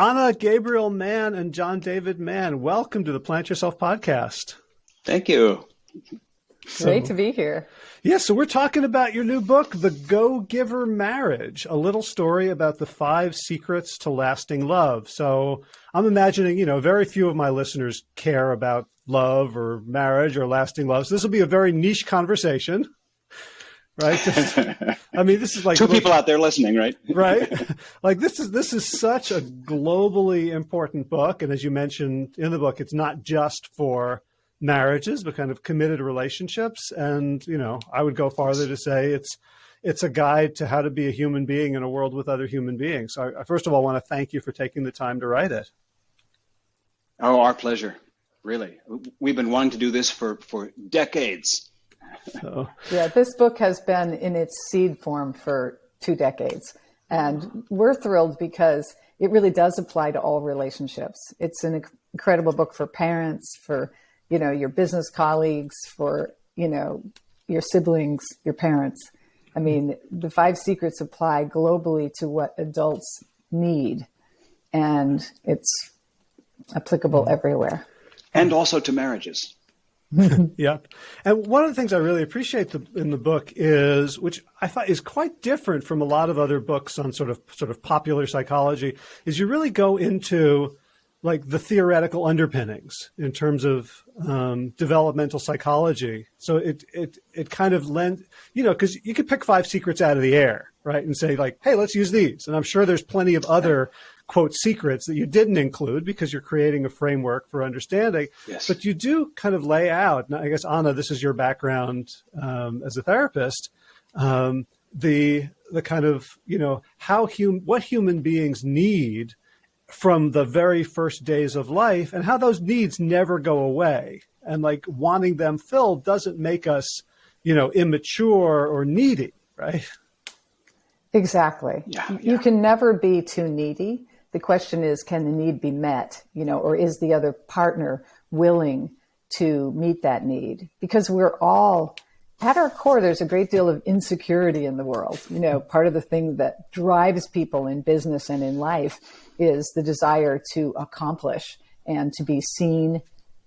Anna Gabriel Mann and John David Mann, welcome to the Plant Yourself podcast. Thank you. Great to be here. Yeah, so we're talking about your new book, The Go Giver Marriage, a little story about the five secrets to lasting love. So I'm imagining, you know, very few of my listeners care about love or marriage or lasting love. So this will be a very niche conversation. Right. I mean, this is like two people out there listening, right? right. Like this is this is such a globally important book, and as you mentioned in the book, it's not just for marriages, but kind of committed relationships. And, you know, I would go farther to say it's, it's a guide to how to be a human being in a world with other human beings. So I, first of all, want to thank you for taking the time to write it. Oh, our pleasure. Really. We've been wanting to do this for, for decades. So. Yeah, this book has been in its seed form for two decades. And we're thrilled because it really does apply to all relationships. It's an incredible book for parents, for you know, your business colleagues, for, you know, your siblings, your parents. I mean, the five secrets apply globally to what adults need, and it's applicable mm-hmm. everywhere. And also to marriages. yeah. And one of the things I really appreciate the, in the book is, which I thought is quite different from a lot of other books on sort of sort of popular psychology, is you really go into like the theoretical underpinnings in terms of um, developmental psychology. So it it it kind of lends, you know because you could pick five secrets out of the air, right, and say like, hey, let's use these. And I'm sure there's plenty of other quote secrets that you didn't include because you're creating a framework for understanding. Yes. But you do kind of lay out. And I guess Anna, this is your background um, as a therapist. Um, the the kind of you know how hum what human beings need from the very first days of life and how those needs never go away. And like wanting them filled doesn't make us, you know, immature or needy, right? Exactly. Yeah, yeah. You can never be too needy. The question is, can the need be met? You know, or is the other partner willing to meet that need? Because we're all at our core, there's a great deal of insecurity in the world. You know, part of the thing that drives people in business and in life is the desire to accomplish and to be seen,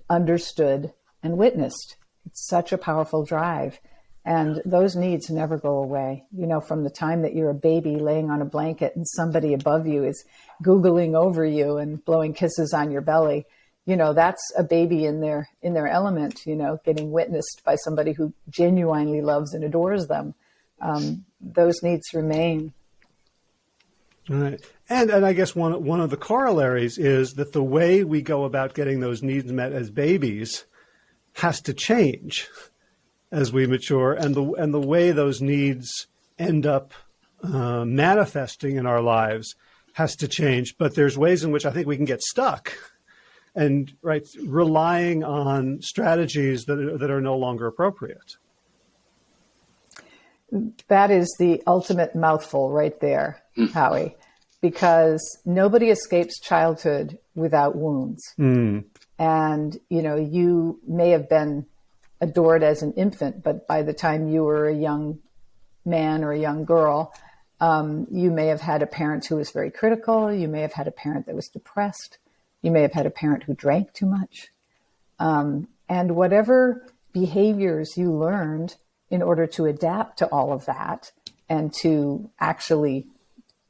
understood, and witnessed. It's such a powerful drive. And those needs never go away. You know, from the time that you're a baby laying on a blanket and somebody above you is Googling over you and blowing kisses on your belly you know that's a baby in their in their element you know getting witnessed by somebody who genuinely loves and adores them. Um, those needs remain. Right, and and I guess one one of the corollaries is that the way we go about getting those needs met as babies has to change as we mature, and the and the way those needs end up uh, manifesting in our lives has to change. But there's ways in which I think we can get stuck and right relying on strategies that are, that are no longer appropriate. That is the ultimate mouthful right there, mm. Howie, because nobody escapes childhood without wounds. Mm. And, you know, you may have been adored as an infant, but by the time you were a young man or a young girl, um, you may have had a parent who was very critical. You may have had a parent that was depressed. You may have had a parent who drank too much. Um, and whatever behaviors you learned in order to adapt to all of that and to actually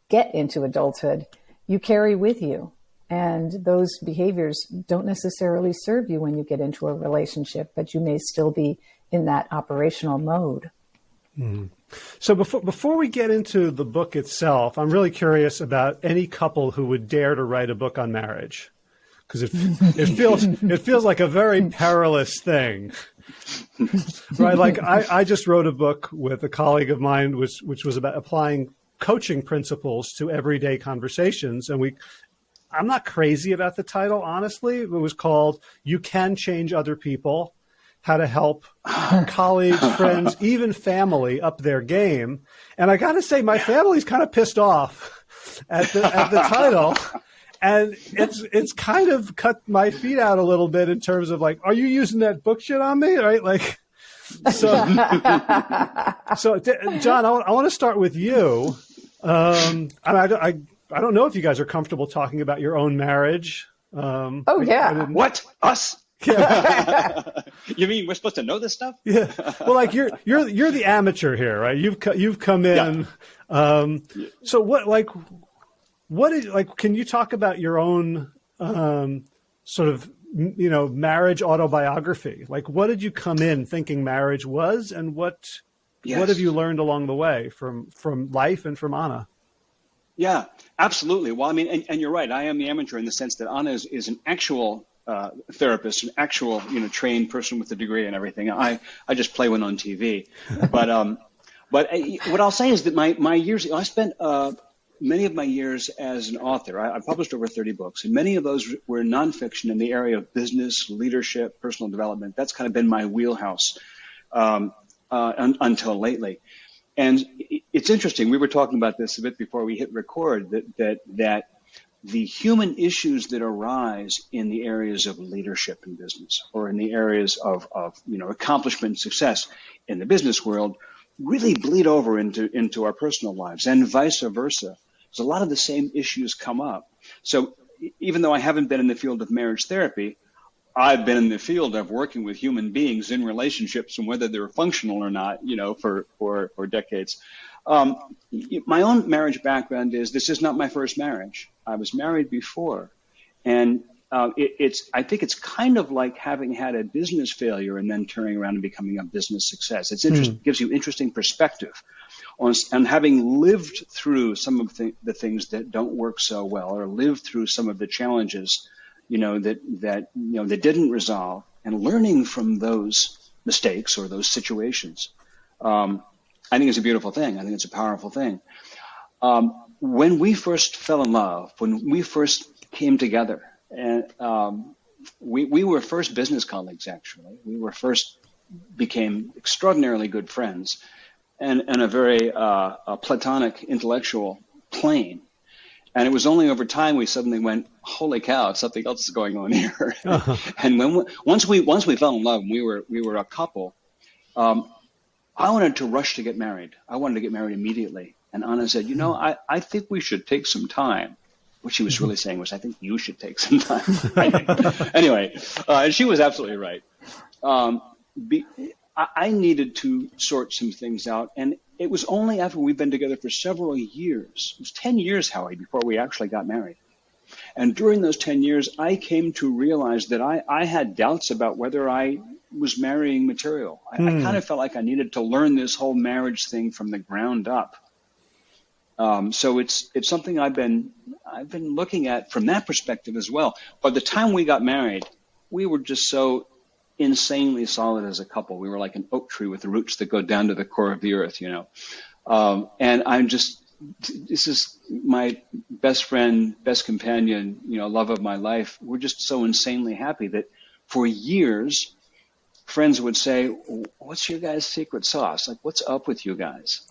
get into adulthood, you carry with you. And those behaviors don't necessarily serve you when you get into a relationship, but you may still be in that operational mode. Mm. So before before we get into the book itself, I'm really curious about any couple who would dare to write a book on marriage because it it feels it feels like a very perilous thing. right, like I, I just wrote a book with a colleague of mine, which which was about applying coaching principles to everyday conversations, and we. I'm not crazy about the title, honestly. It was called "You Can Change Other People: How to Help Colleagues, Friends, Even Family Up Their Game." And I got to say, my family's kind of pissed off at the at the title and it's it's kind of cut my feet out a little bit in terms of like, are you using that book shit on me? Right? Like, so, so John, I want, I want to start with you. Um, I, I, I don't know if you guys are comfortable talking about your own marriage. Um, oh yeah. What us? you mean we're supposed to know this stuff? yeah. Well, like you're you're you're the amateur here, right? You've you've come in. Yeah. Um, so what like what is like? Can you talk about your own um, sort of you know marriage autobiography? Like, what did you come in thinking marriage was, and what yes. what have you learned along the way from from life and from Anna? Yeah, absolutely. Well, I mean, and, and you're right. I am the amateur in the sense that Anna is, is an actual uh, therapist, an actual you know trained person with a degree and everything. I I just play one on TV, but um, but uh, what I'll say is that my my years I spent uh, many of my years as an author. I, I published over 30 books, and many of those were nonfiction in the area of business, leadership, personal development. That's kind of been my wheelhouse um, uh, un, until lately. And it's interesting. We were talking about this a bit before we hit record. That that that the human issues that arise in the areas of leadership in business or in the areas of, of you know accomplishment and success in the business world really bleed over into into our personal lives and vice versa. There's a lot of the same issues come up. So even though I haven't been in the field of marriage therapy, I've been in the field of working with human beings in relationships and whether they're functional or not, you know, for for for decades. Um, my own marriage background is this is not my first marriage. I was married before, and uh, it, it's I think it's kind of like having had a business failure and then turning around and becoming a business success. It's interesting, mm. gives you interesting perspective on and having lived through some of the, the things that don't work so well, or lived through some of the challenges, you know that that you know that didn't resolve, and learning from those mistakes or those situations. Um, I think it's a beautiful thing. I think it's a powerful thing. Um, when we first fell in love, when we first came together, and um, we we were first business colleagues. Actually, we were first became extraordinarily good friends, and and a very uh, a platonic intellectual plane. And it was only over time we suddenly went, "Holy cow! Something else is going on here." Uh-huh. and when we, once we once we fell in love, and we were we were a couple. Um, I wanted to rush to get married. I wanted to get married immediately. And Anna said, you know, I, I think we should take some time. What she was really saying was, I think you should take some time. anyway, uh, and she was absolutely right. Um, be, I, I needed to sort some things out. And it was only after we've been together for several years, it was 10 years, Howie, before we actually got married. And during those 10 years, I came to realize that I, I had doubts about whether I was marrying material. I, I hmm. kind of felt like I needed to learn this whole marriage thing from the ground up. Um, so it's it's something I've been I've been looking at from that perspective as well. By the time we got married, we were just so insanely solid as a couple. We were like an oak tree with the roots that go down to the core of the earth, you know. Um, and I'm just this is my best friend, best companion, you know, love of my life. We're just so insanely happy that for years friends would say, "What's your guys' secret sauce? Like, what's up with you guys?"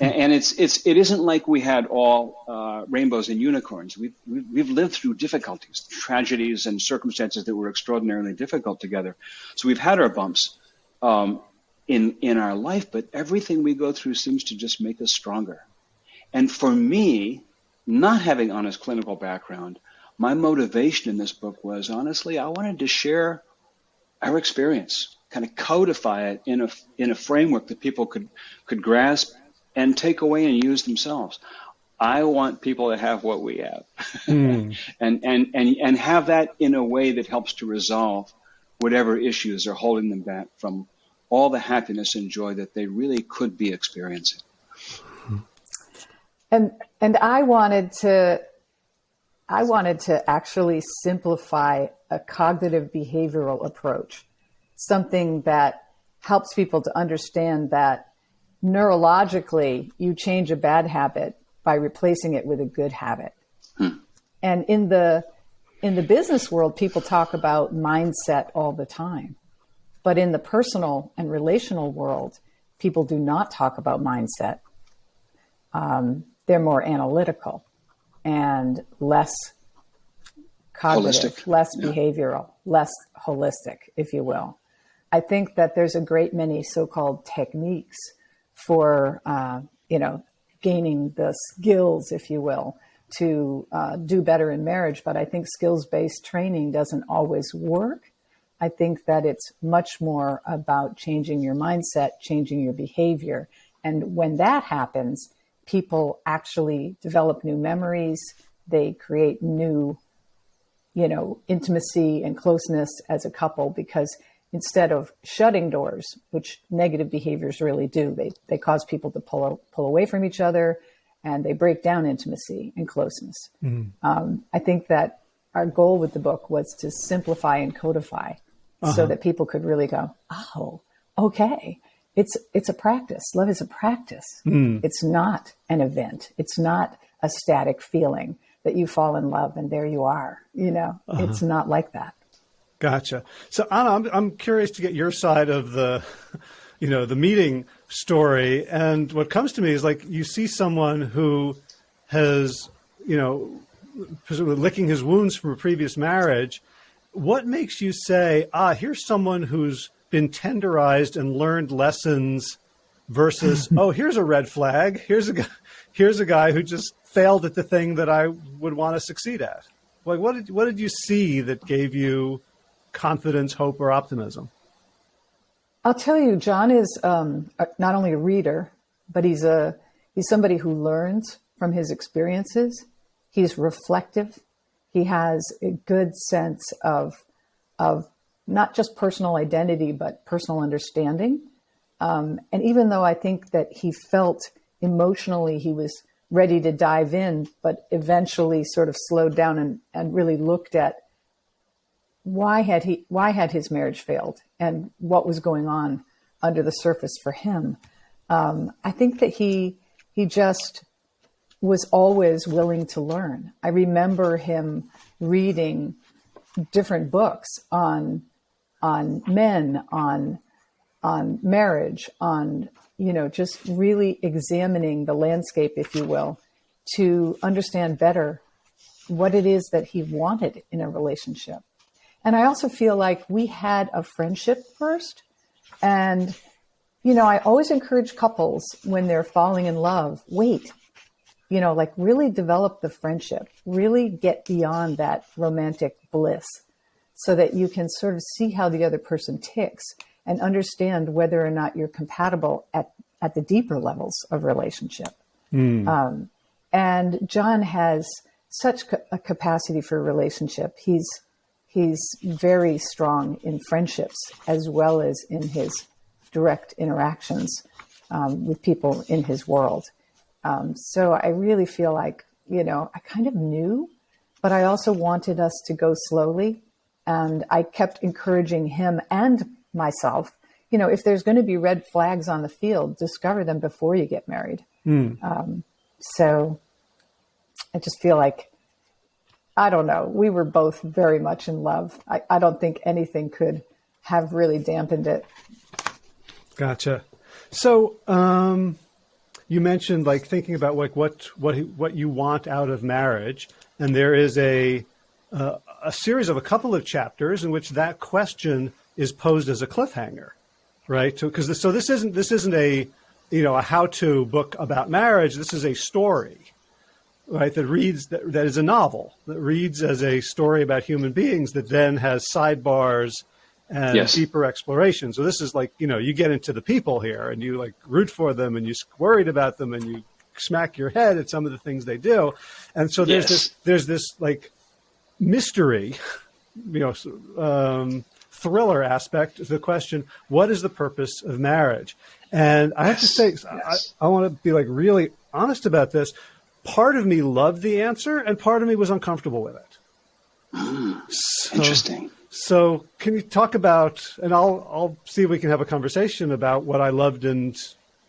And, and it's it's it isn't like we had all uh, rainbows and unicorns. We've, we've lived through difficulties, tragedies, and circumstances that were extraordinarily difficult together. So we've had our bumps um, in in our life, but everything we go through seems to just make us stronger. And for me, not having honest clinical background, my motivation in this book was honestly I wanted to share our experience, kind of codify it in a in a framework that people could could grasp and take away and use themselves. I want people to have what we have, mm. and and and and have that in a way that helps to resolve whatever issues are holding them back from all the happiness and joy that they really could be experiencing. And and I wanted to I wanted to actually simplify a cognitive behavioral approach, something that helps people to understand that neurologically you change a bad habit by replacing it with a good habit. Hmm. And in the in the business world, people talk about mindset all the time. But in the personal and relational world, people do not talk about mindset. Um, they're more analytical and less cognitive, holistic. less yeah. behavioral, less holistic, if you will. I think that there's a great many so-called techniques for, uh, you know, gaining the skills, if you will. to uh, do better in marriage, but I think skills based training doesn't always work. I think that it's much more about changing your mindset, changing your behavior. And when that happens, people actually develop new memories, they create new, you know, intimacy and closeness as a couple because instead of shutting doors, which negative behaviors really do, they, they cause people to pull, pull away from each other and they break down intimacy and closeness. Mm. Um, I think that our goal with the book was to simplify and codify uh-huh. so that people could really go, oh, okay. It's, it's a practice. Love is a practice. Mm. It's not an event. It's not a static feeling that you fall in love and there you are. You know, uh-huh. it's not like that. Gotcha. So Anna, I'm, I'm curious to get your side of the, you know, the meeting story. And what comes to me is like you see someone who has, you know, licking his wounds from a previous marriage. What makes you say, ah, here's someone who's been tenderized and learned lessons versus, oh, here's a red flag. Here's a guy, here's a guy who just failed at the thing that I would want to succeed at. Like, what did what did you see that gave you confidence, hope, or optimism? I'll tell you, John is um, not only a reader, but he's a he's somebody who learns from his experiences. He's reflective. He has a good sense of of not just personal identity, but personal understanding. Um, and even though I think that he felt emotionally he was ready to dive in, but eventually sort of slowed down and, and really looked at why had he why had his marriage failed and what was going on under the surface for him. Um, I think that he he just was always willing to learn. I remember him reading different books on on men, on on marriage, on you know just really examining the landscape, if you will, to understand better what it is that he wanted in a relationship. And I also feel like we had a friendship first. And, you know, I always encourage couples when they're falling in love, wait, you know, like really develop the friendship, really get beyond that romantic bliss so that you can sort of see how the other person ticks and understand whether or not you're compatible at, at the deeper levels of relationship. Mm. Um, and John has such a capacity for relationship. He's he's very strong in friendships as well as in his direct interactions um, with people in his world. Um, so I really feel like, you know, I kind of knew, but I also wanted us to go slowly. And I kept encouraging him and myself, you know, if there's going to be red flags on the field, discover them before you get married. Mm. Um, so I just feel like I don't know. We were both very much in love. I, I don't think anything could have really dampened it. Gotcha. So, um, you mentioned like thinking about like what what what you want out of marriage, and there is a uh, a series of a couple of chapters in which that question is posed as a cliffhanger, right? Because so, so this isn't this isn't a you know a how to book about marriage. This is a story, right, that reads that, that is a novel that reads as a story about human beings that then has sidebars and yes. deeper exploration. So this is like you know you get into the people here and you like root for them and you worried about them and you smack your head at some of the things they do, and so there's yes. this there's this like mystery, you know. Um, thriller aspect to the question what is the purpose of marriage and i have to say yes. I, I want to be like really honest about this part of me loved the answer and part of me was uncomfortable with it. Mm, so, interesting. So, can you talk about, and I'll I'll see if we can have a conversation about what I loved and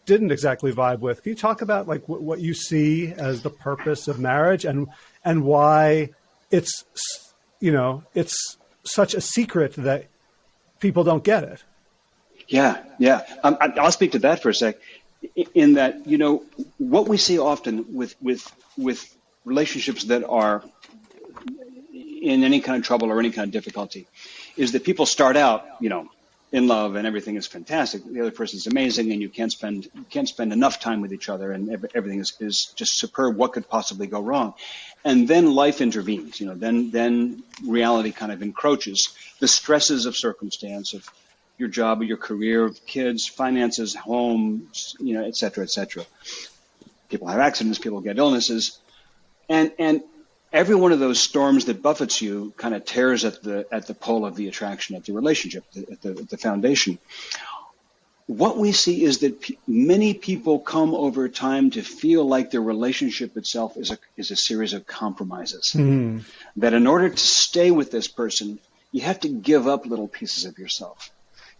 didn't exactly vibe with. Can you talk about like what, what you see as the purpose of marriage and and why it's you know it's such a secret that people don't get it? Yeah, yeah. Um, I'll speak to that for a sec in that you know what we see often with with with relationships that are in any kind of trouble or any kind of difficulty is that people start out you know in love and everything is fantastic. The other person is amazing, and you can't spend you can't spend enough time with each other, and everything is, is just superb. What could possibly go wrong? And then life intervenes. You know, then then reality kind of encroaches. The stresses of circumstance of your job, your career, kids, finances, home, you know, et cetera, et cetera. People have accidents, people get illnesses, and and every one of those storms that buffets you kind of tears at the at the pole of the attraction, at the relationship, at the, at the foundation. What we see is that p- many people come over time to feel like their relationship itself is a is a series of compromises. Mm. That in order to stay with this person, you have to give up little pieces of yourself.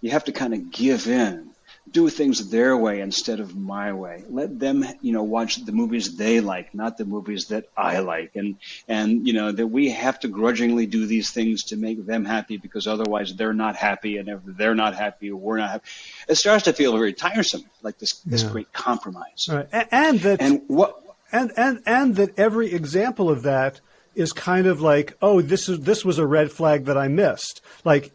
You have to kind of give in do things their way instead of my way. Let them, you know, watch the movies they like, not the movies that I like. And, and, you know, that we have to grudgingly do these things to make them happy because otherwise they're not happy. And if they're not happy, we're not happy. It starts to feel very tiresome, like this, this great compromise. Right. And, and that, and what, and, and, and that every example of that is kind of like, oh, this is, this was a red flag that I missed. Like,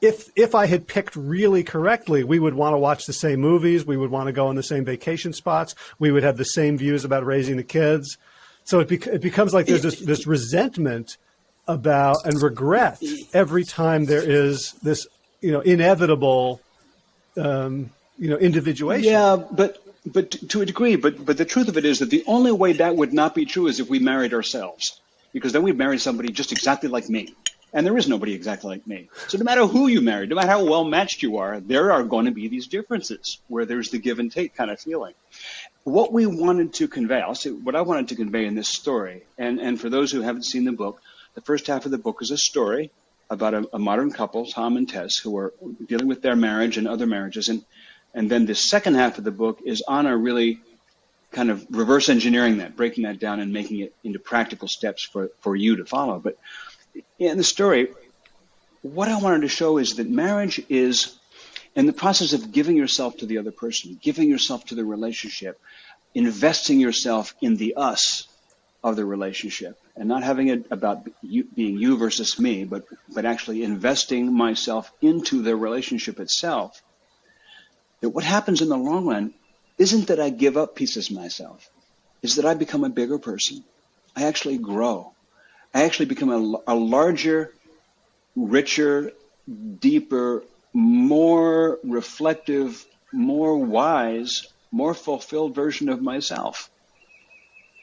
if if I had picked really correctly, we would want to watch the same movies. We would want to go on the same vacation spots. We would have the same views about raising the kids. So it, bec- it becomes like there's this, this resentment about and regret every time there is this you know inevitable um, you know individuation. Yeah, but but to a degree. But but the truth of it is that the only way that would not be true is if we married ourselves, because then we'd marry somebody just exactly like me. And there is nobody exactly like me. So no matter who you marry, no matter how well matched you are, there are going to be these differences where there's the give and take kind of feeling. What we wanted to convey, I'll say what I wanted to convey in this story, and, and for those who haven't seen the book, the first half of the book is a story about a, a modern couple, Tom and Tess, who are dealing with their marriage and other marriages. And, and then the second half of the book is Anna really kind of reverse engineering that, breaking that down and making it into practical steps for, for you to follow. But in the story, what I wanted to show is that marriage is in the process of giving yourself to the other person, giving yourself to the relationship, investing yourself in the us of the relationship, and not having it about you, being you versus me, but, but actually investing myself into the relationship itself. That what happens in the long run isn't that I give up pieces of myself, is that I become a bigger person. I actually grow. I actually become a, a larger, richer, deeper, more reflective, more wise, more fulfilled version of myself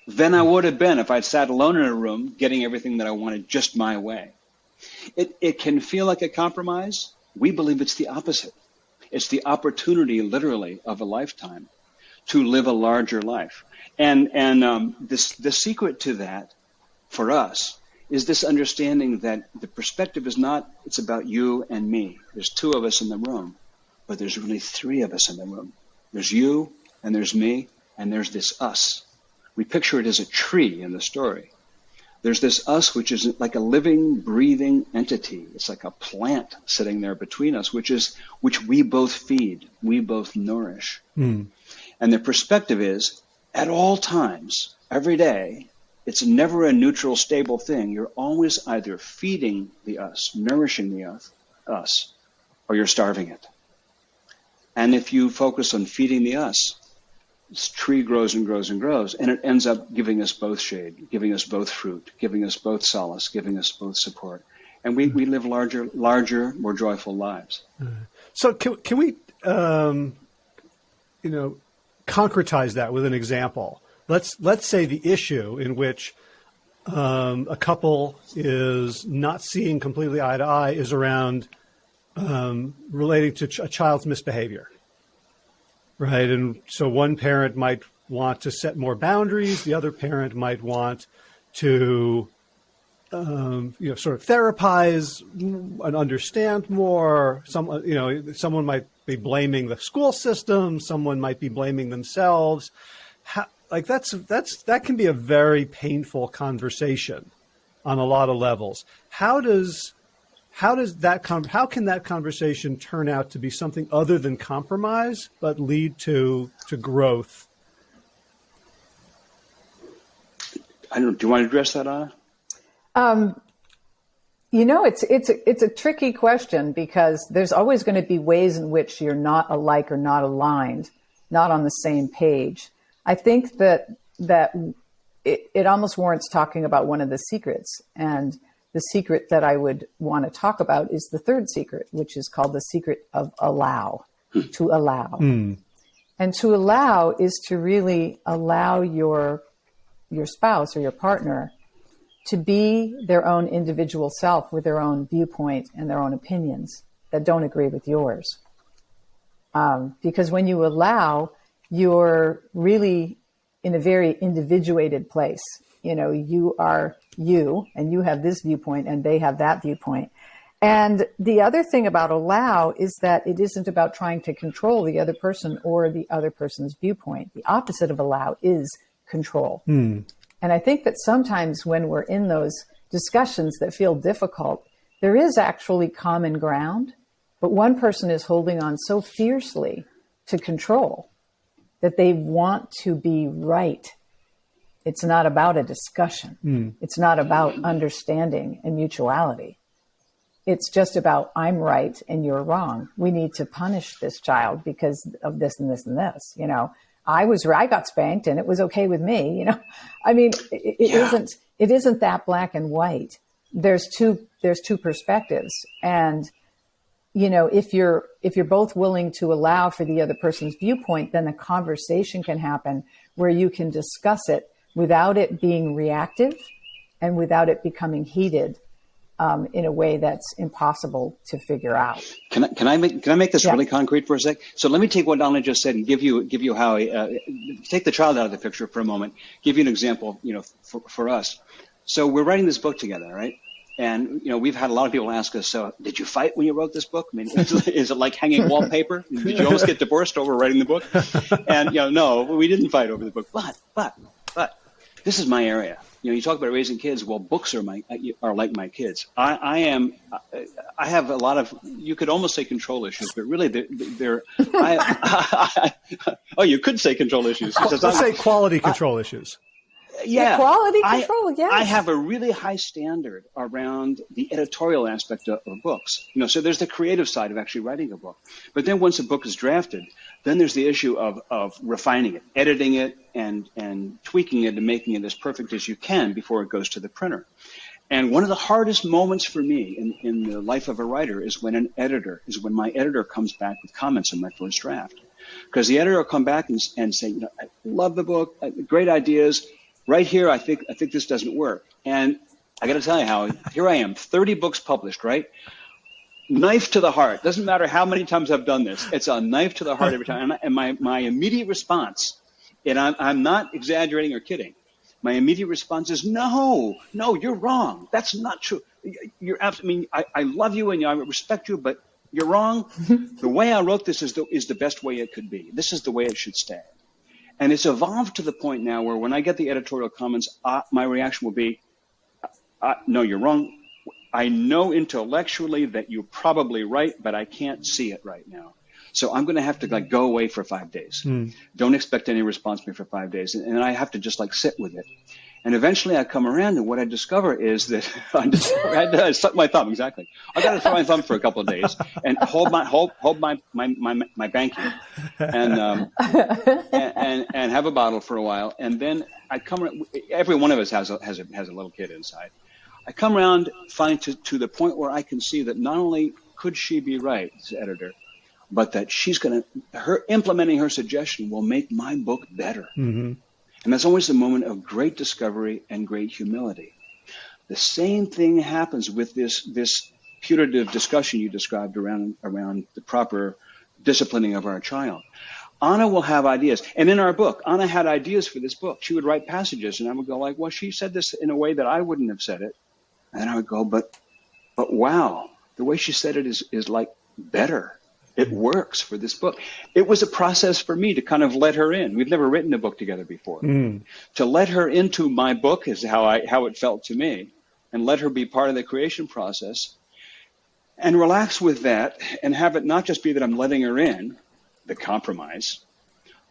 than I would have been if I'd sat alone in a room getting everything that I wanted just my way. It, it can feel like a compromise. We believe it's the opposite. It's the opportunity, literally, of a lifetime to live a larger life. And, and um, this, the secret to that for us is this understanding that the perspective is not, it's about you and me. There's two of us in the room, but there's really three of us in the room. There's you, and there's me, and there's this us. We picture it as a tree in the story. There's this us, which is like a living, breathing entity. It's like a plant sitting there between us, which is, which we both feed, we both nourish. Mm. And the perspective is, at all times, every day, it's never a neutral, stable thing. You're always either feeding the us, nourishing the us, or you're starving it. And if you focus on feeding the us, this tree grows and grows and grows, and it ends up giving us both shade, giving us both fruit, giving us both solace, giving us both support. And we, we live larger, larger, more joyful lives. So can, can we, um, you know, concretize that with an example? Let's let's say the issue in which um, a couple is not seeing completely eye to eye is around um, relating to ch- a child's misbehavior, right? And so one parent might want to set more boundaries, the other parent might want to um, you know, sort of therapize and understand more. Some, you know, someone might be blaming the school system. Someone might be blaming themselves. How, like that's that's that can be a very painful conversation on a lot of levels. How does how does that con- how can that conversation turn out to be something other than compromise but lead to to growth? I don't. Do you want to address that, Anna? Um, You know, it's it's it's a tricky question because there's always going to be ways in which you're not alike or not aligned, not on the same page. I think that that it, it almost warrants talking about one of the secrets, and the secret that I would want to talk about is the third secret, which is called the secret of allow, to allow. Mm. And to allow is to really allow your your spouse or your partner to be their own individual self with their own viewpoint and their own opinions that don't agree with yours. Um, because when you allow, you're really in a very individuated place. You know, you are you and you have this viewpoint and they have that viewpoint. And the other thing about allow is that it isn't about trying to control the other person or the other person's viewpoint. The opposite of allow is control. Hmm. And I think that sometimes when we're in those discussions that feel difficult, there is actually common ground, but one person is holding on so fiercely to control that they want to be right. It's not about a discussion. Mm. It's not about understanding and mutuality. It's just about I'm right and you're wrong. We need to punish this child because of this and this and this. You know, I was I got spanked and it was okay with me. You know, I mean, it, it yeah. not it isn't that black and white. There's two there's two perspectives, and you know if you're if you're both willing to allow for the other person's viewpoint, then a conversation can happen where you can discuss it without it being reactive and without it becoming heated um, in a way that's impossible to figure out. Can I, can I make can I make this yeah. really concrete for a sec? So let me take what Anna just said and give you give you how I, uh, take the child out of the picture for a moment. Give you an example, you know, for, for us. So we're writing this book together, right? And you know, we've had a lot of people ask us, "So, did you fight when you wrote this book? I mean, is, it like hanging wallpaper? Did you almost get divorced over writing the book?" And you know, no, we didn't fight over the book. But, but, but, this is my area you know, you talk about raising kids. Well, books are my are like my kids. I, I am. I have a lot of. You could almost say control issues, but really, they're. they're I, I, oh, you could say control issues. Oh, let's say quality control issues. Yeah, quality control. Yes, I have a really high standard around the editorial aspect of, of books. You know, so there's the creative side of actually writing a book, but then once a book is drafted, then there's the issue of, of refining it, editing it, and, and tweaking it and making it as perfect as you can before it goes to the printer. And one of the hardest moments for me in, in the life of a writer is when an editor, is when my editor comes back with comments on my first draft. Because the editor will come back and, and say, you know, I love the book, uh, great ideas. Right here, I think, I think this doesn't work. And I got to tell you, Howie here I am, 30 books published, right? knife to the heart. Doesn't matter how many times I've done this. It's a knife to the heart every time. And my, my immediate response, and I'm, I'm not exaggerating or kidding, my immediate response is, no, no, you're wrong. That's not true. You're I mean, I, I love you and I respect you, but you're wrong. the way I wrote this is the, is the best way it could be. This is the way it should stay. And it's evolved to the point now where when I get the editorial comments, uh, my reaction will be, uh, no, you're wrong. I know intellectually that you're probably right, but I can't see it right now. So I'm going to have to like go away for five days. Mm. Don't expect any response from me for five days. And, and I have to just like sit with it. And eventually I come around and what I discover is that I, discover, I, suck my thumb, exactly. I got to throw my thumb for a couple of days and hold my, hold, hold my, my, my, my banking and, um, and, and, and, have a bottle for a while. And then I come, around, every one of us has a, has a, has a little kid inside. I come around finally to, to the point where I can see that not only could she be right, as editor, but that she's going to, her implementing her suggestion will make my book better. Mm-hmm. And that's always a moment of great discovery and great humility. The same thing happens with this, this putative discussion you described around, around the proper disciplining of our child. Anna will have ideas. And in our book, Anna had ideas for this book. She would write passages and I would go like, well, she said this in a way that I wouldn't have said it. And I would go, but, but wow, the way she said it is, is like better. It works for this book. It was a process for me to kind of let her in. We've never written a book together before. Mm. To let her into my book is how I, how it felt to me and let her be part of the creation process and relax with that and have it not just be that I'm letting her in, the compromise,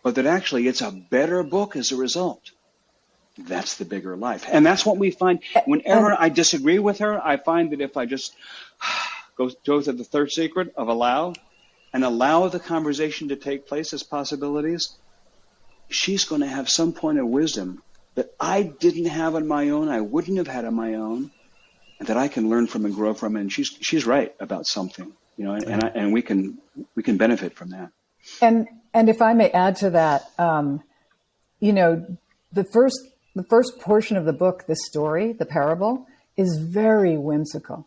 but that actually it's a better book as a result. that's the bigger life. And that's what we find. Whenever I disagree with her, I find that if I just go, go to the third secret of allow and allow the conversation to take place as possibilities, she's going to have some point of wisdom that I didn't have on my own, I wouldn't have had on my own, and that I can learn from and grow from. And she's she's right about something, you know, and and, I, and we can we can benefit from that. And and if I may add to that, um, you know, the first the first portion of the book, the story, the parable, is very whimsical.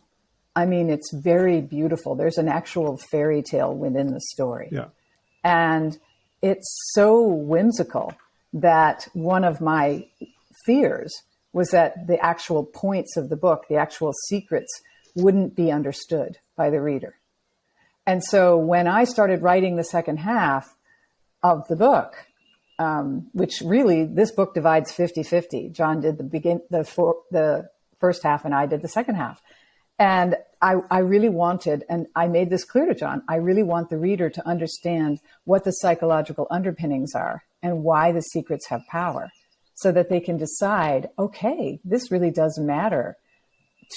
I mean, it's very beautiful. There's an actual fairy tale within the story. Yeah. And it's so whimsical that one of my fears was that the actual points of the book, the actual secrets, wouldn't be understood by the reader. And so when I started writing the second half of the book, um, which really this book divides 50-50. John did the begin the for, the first half and I did the second half. And I, I really wanted, and I made this clear to John, I really want the reader to understand what the psychological underpinnings are and why the secrets have power so that they can decide, okay, this really does matter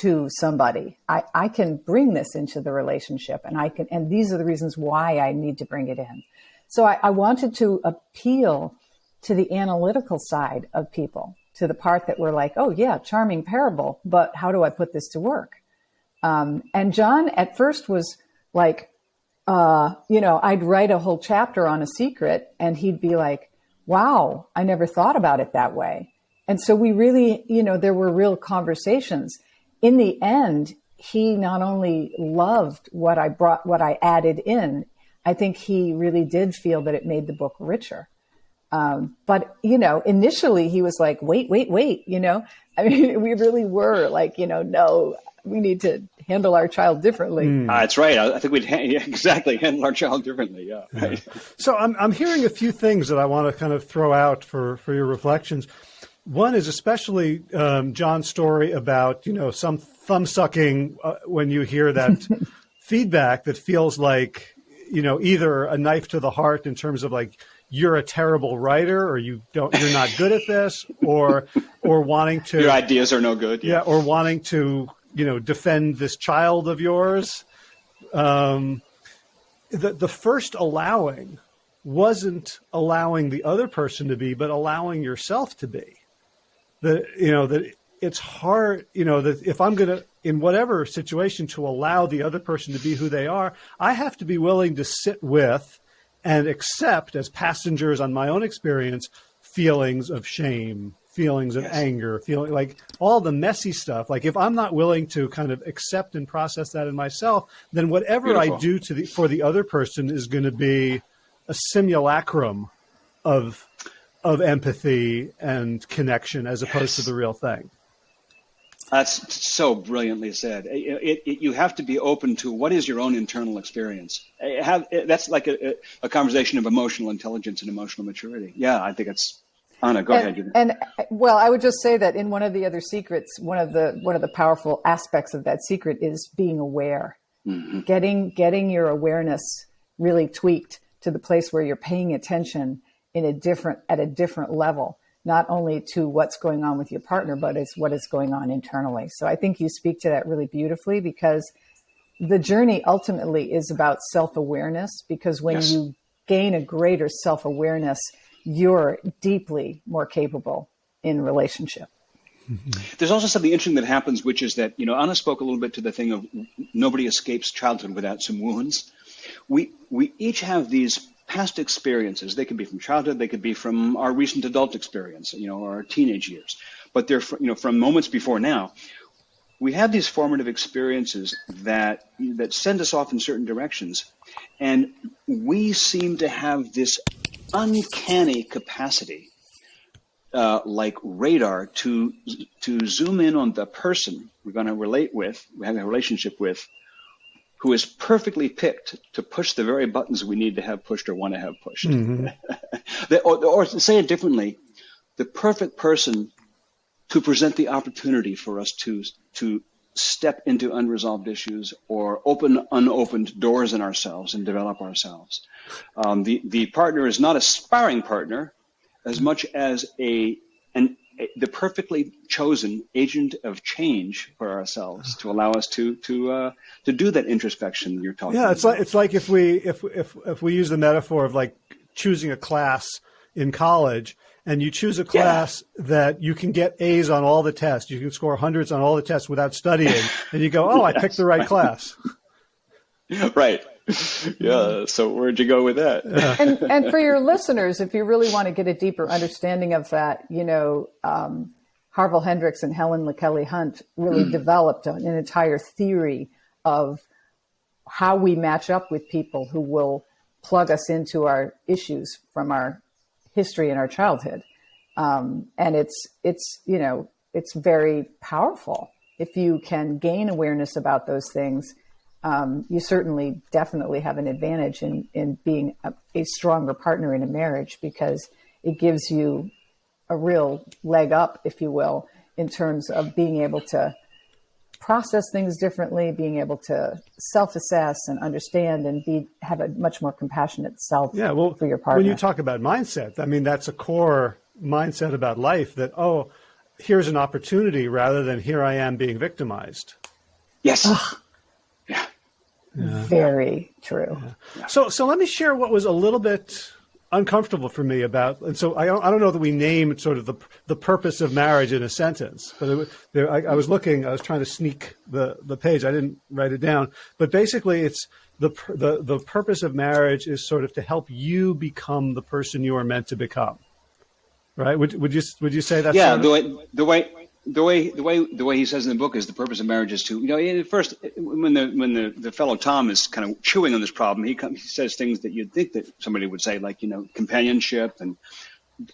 to somebody. I, I can bring this into the relationship and I can, and these are the reasons why I need to bring it in. So I, I wanted to appeal to the analytical side of people, to the part that were like, oh yeah, charming parable, but how do I put this to work? Um, and John at first was like, uh, you know, I'd write a whole chapter on a secret and he'd be like, wow, I never thought about it that way. And so we really, you know, there were real conversations. In the end, he not only loved what I brought, what I added in, I think he really did feel that it made the book richer. Um, but you know, initially he was like, "Wait, wait, wait!" You know, I mean, we really were like, you know, no, we need to handle our child differently. Mm. Uh, that's right. I, think we'd ha- yeah, exactly handle our child differently. Yeah. yeah. So I'm I'm hearing a few things that I want to kind of throw out for for your reflections. One is especially um, John's story about you know some thumb sucking uh, when you hear that feedback that feels like you know, either a knife to the heart in terms of like you're a terrible writer or you don't you're not good at this or or wanting to your ideas are no good yeah, yeah or wanting to you know defend this child of yours. Um, the the first allowing wasn't allowing the other person to be but allowing yourself to be. That you know that it's hard you know that if i'm going to in whatever situation to allow the other person to be who they are, I have to be willing to sit with and accept as passengers on my own experience feelings of shame, feelings of yes. anger, feeling like all the messy stuff. Like if I'm not willing to kind of accept and process that in myself, then whatever Beautiful. I do to the for the other person is going to be a simulacrum of of empathy and connection as opposed yes. to the real thing. That's so brilliantly said. It, it, it, you have to be open to what is your own internal experience. Have, that's like a, a, conversation of emotional intelligence and emotional maturity. Yeah, I think it's. Anna, go and, ahead. And well, I would just say that in one of the other secrets, one of the one of the powerful aspects of that secret is being aware, mm-hmm. getting getting your awareness really tweaked to the place where you're paying attention in a different at a different level not only to what's going on with your partner, but it's what is going on internally. So I think you speak to that really beautifully because the journey ultimately is about self awareness. Because when yes. you gain a greater self awareness, you're deeply more capable in relationship. There's also something interesting that happens, which is that, you know, Anna spoke a little bit to the thing of nobody escapes childhood without some wounds. We, we each have these past experiences. They could be from childhood, they could be from our recent adult experience, you know, our teenage years. But they're, you know, from moments before now. We have these formative experiences that that send us off in certain directions, and we seem to have this uncanny capacity, uh, like radar, to to zoom in on the person we're going to relate with, we have a relationship with, who is perfectly picked to push the very buttons we need to have pushed or want to have pushed. Mm-hmm. or, or to say it differently, the perfect person to present the opportunity for us to to step into unresolved issues or open unopened doors in ourselves and develop ourselves. Um, the the partner is not a sparring partner as much as a an the perfectly chosen agent of change for ourselves to allow us to to uh, to do that introspection you're talking. Yeah, it's about. like it's like if we if if if we use the metaphor of like choosing a class in college and you choose a class yeah. that you can get A's on all the tests, you can score hundreds on all the tests without studying, and you go, "Oh, I picked the right class." right. Yeah. So where'd you go with that? Yeah. And and for your listeners, if you really want to get a deeper understanding of that, you know, um, Harville Hendrix and Helen LaKelly Hunt really developed an, an entire theory of how we match up with people who will plug us into our issues from our history in our childhood. Um, and it's it's you know it's very powerful if you can gain awareness about those things. Um, you certainly definitely have an advantage in in being a, a stronger partner in a marriage because it gives you a real leg up, if you will, in terms of being able to process things differently, being able to self-assess and understand and be have a much more compassionate self yeah, well, for your partner. When you talk about mindset, I mean that's a core mindset about life that oh, here's an opportunity rather than here I am being victimized. Yes. Yeah. yeah. Very true. Yeah. So so let me share what was a little bit uncomfortable for me about, and so I don't, I don't know that we named sort of the the purpose of marriage in a sentence, but it, there, I, I was looking, I was trying to sneak the the page, I didn't write it down, but basically it's the the the purpose of marriage is sort of to help you become the person you are meant to become, right? Would would you would you say that? Yeah, the way the way the way the way the way he says in the book is the purpose of marriage is to you know first when the when the, the fellow Tom is kind of chewing on this problem he comes, he says things that you'd think that somebody would say like you know companionship and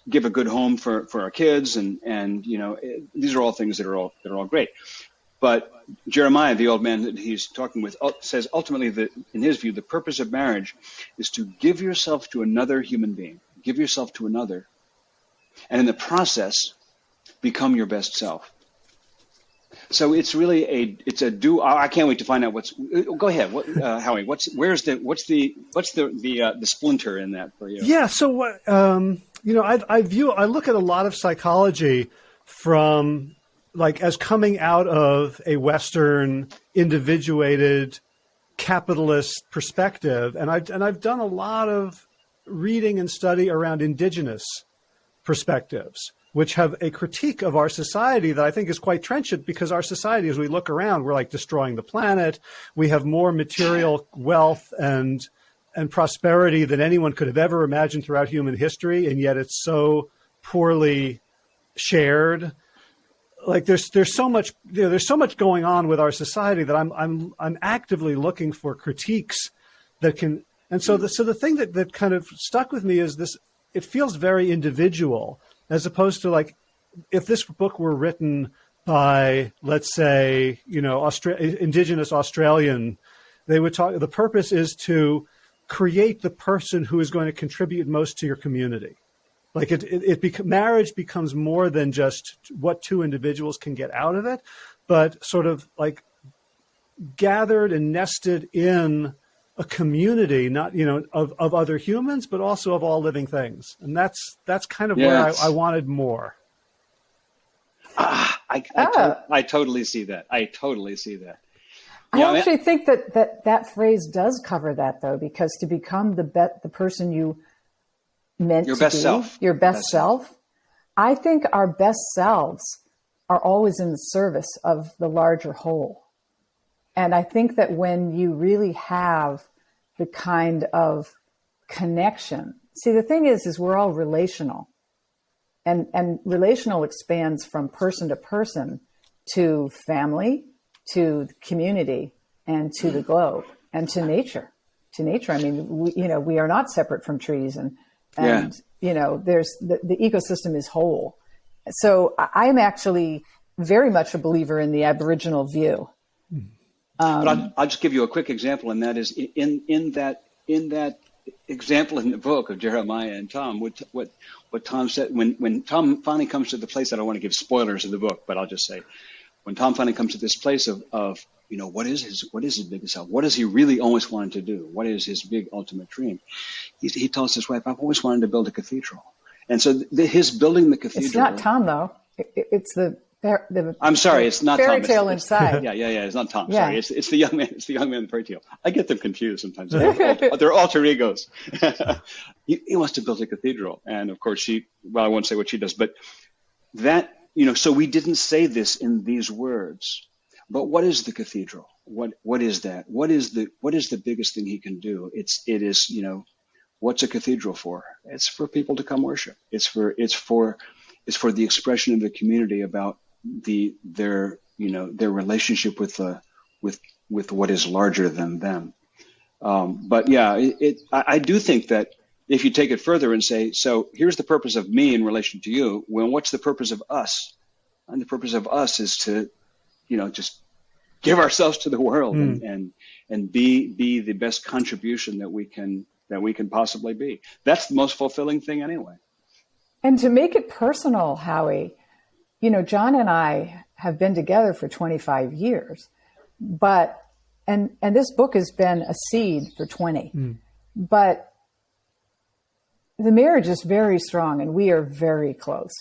give a good home for for our kids and and you know it, these are all things that are all that are all great. But Jeremiah the old man that he's talking with says ultimately that in his view the purpose of marriage is to give yourself to another human being give yourself to another. And in the process become your best self. So it's really a it's a do. I can't wait to find out what's. Go ahead, what, uh, Howie. What's where's the what's the what's the the uh, the splinter in that for you? Yeah. So um, you know, I, I view I look at a lot of psychology from like as coming out of a Western individuated capitalist perspective, and I've and I've done a lot of reading and study around indigenous perspectives which have a critique of our society that I think is quite trenchant because our society, as we look around, we're like destroying the planet. We have more material wealth and and prosperity than anyone could have ever imagined throughout human history, and yet it's so poorly shared. Like there's there's so much you know, there's so much going on with our society that I'm I'm I'm actively looking for critiques that can and so the so the thing that that kind of stuck with me is this it feels very individual as opposed to like if this book were written by let's say you know Austra- indigenous australian they would talk the purpose is to create the person who is going to contribute most to your community. Like it it, it bec- marriage becomes more than just what two individuals can get out of it but sort of like gathered and nested in a community, not you know, of, of other humans, but also of all living things, and that's that's kind of yes. where I, I, wanted more. Ah, I, I, ah. To, I, totally see that. I totally see that. I actually think that, that that phrase does cover that though, because to become the be- the person you meant your to best be, self, your best, best self, self, I think our best selves are always in the service of the larger whole. And I think that when you really have the kind of connection, see, the thing is, is we're all relational and, and relational expands from person to person to family, to community and to the globe and to nature, to nature. I mean, we, you know, we are not separate from trees and, and, yeah. you know, there's the, the ecosystem is whole. So I'm actually very much a believer in the Aboriginal view hmm. Um, but I'll, I'll, just give you a quick example, and that is in in that in that example in the book of Jeremiah and Tom, what what what Tom said when when Tom finally comes to the place. I don't want to give spoilers of the book, but I'll just say when Tom finally comes to this place of of you know what is his what is his biggest self? What does he really always wanted to do? What is his big ultimate dream? He, he tells his wife, "I've always wanted to build a cathedral." And so the, his building the cathedral. It's not Tom though. It's the the, I'm sorry, it's not fairy Tom. tale it's, inside. yeah, yeah, yeah. It's not Tom. Yeah. Sorry, it's, it's the young man. It's the young man in the fairy tale. I get them confused sometimes. They're, they're alter egos. he, he, wants to build a cathedral, and of course she. Well, I won't say what she does, but that you know. So we didn't say this in these words. But what is the cathedral? What what is that? What is the what is the biggest thing he can do? It's it is you know, what's a cathedral for? It's for people to come worship. It's for it's for it's for the expression of the community about the their you know their relationship with the with with what is larger than them. Um, but yeah, it, it I, I, do think that if you take it further and say, so here's the purpose of me in relation to you. Well, what's the purpose of us? And the purpose of us is to, you know, just give ourselves to the world mm. and, and and be be the best contribution that we can that we can possibly be. That's the most fulfilling thing anyway. And to make it personal, Howie, you know, John and I have been together for 25 years, but, and, and this book has been a seed for 20, mm. but the marriage is very strong and we are very close.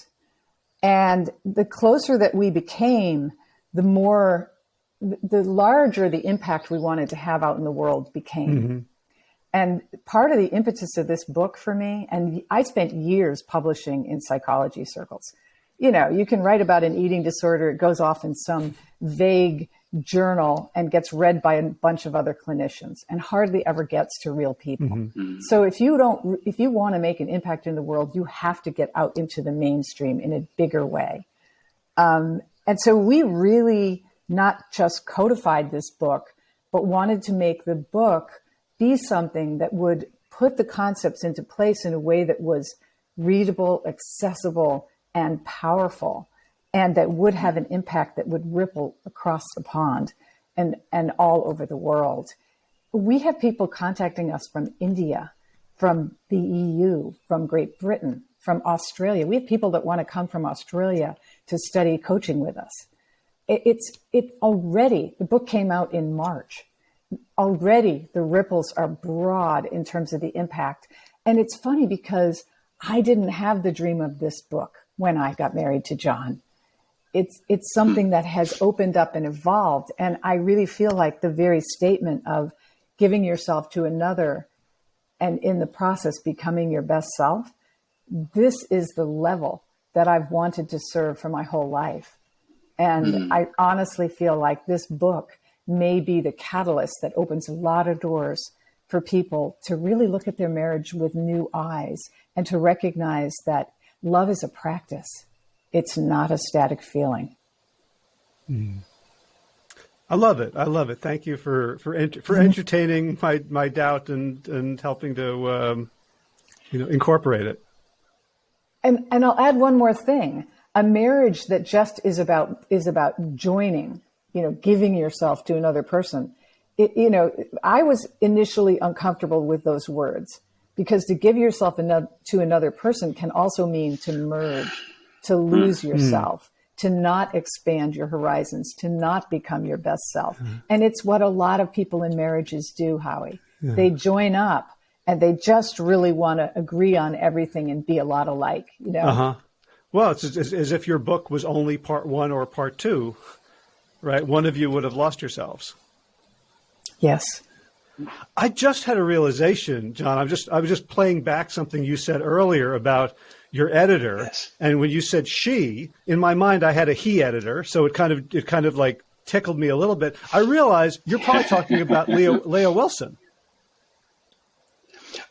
And the closer that we became, the more, the larger the impact we wanted to have out in the world became. Mm-hmm. And part of the impetus of this book for me, and I spent years publishing in psychology circles you know, you can write about an eating disorder. It goes off in some vague journal and gets read by a bunch of other clinicians and hardly ever gets to real people. Mm-hmm. mm-hmm. So if you don't, if you want to make an impact in the world, you have to get out into the mainstream in a bigger way. Um, and so we really not just codified this book, but wanted to make the book be something that would put the concepts into place in a way that was readable, accessible, and powerful and that would have an impact that would ripple across the pond and, and all over the world. We have people contacting us from India, from the EU, from Great Britain, from Australia. We have people that want to come from Australia to study coaching with us. It, it's it already. The book came out in March. Already, the ripples are broad in terms of the impact. And it's funny because I didn't have the dream of this book when I got married to John. It's it's something that has opened up and evolved, and I really feel like the very statement of giving yourself to another, and in the process becoming your best self. This is the level that I've wanted to serve for my whole life, and mm. I honestly feel like this book may be the catalyst that opens a lot of doors for people to really look at their marriage with new eyes and to recognize that love is a practice. It's not a static feeling. Mm. I love it. I love it. Thank you for for for mm-hmm. entertaining my my doubt and and helping to um, you know incorporate it. And and I'll add one more thing. A marriage that just is about is about joining, you know, giving yourself to another person. It, you know, I was initially uncomfortable with those words because to give yourself another, to another person can also mean to merge, to lose mm. yourself, to not expand your horizons, to not become your best self. And it's what a lot of people in marriages do, Howie. Yeah. They join up and they just really want to agree on everything and be a lot alike, you know? Uh-huh. Well, it's as, as if your book was only part one or part two, right? One of you would have lost yourselves. Yes. I just had a realization, John. I'm just I was just playing back something you said earlier about your editor, yes. and when you said she, in my mind I had a he editor, so it kind of it kind of like tickled me a little bit. I realized you're probably talking about Leo Leah Wilson.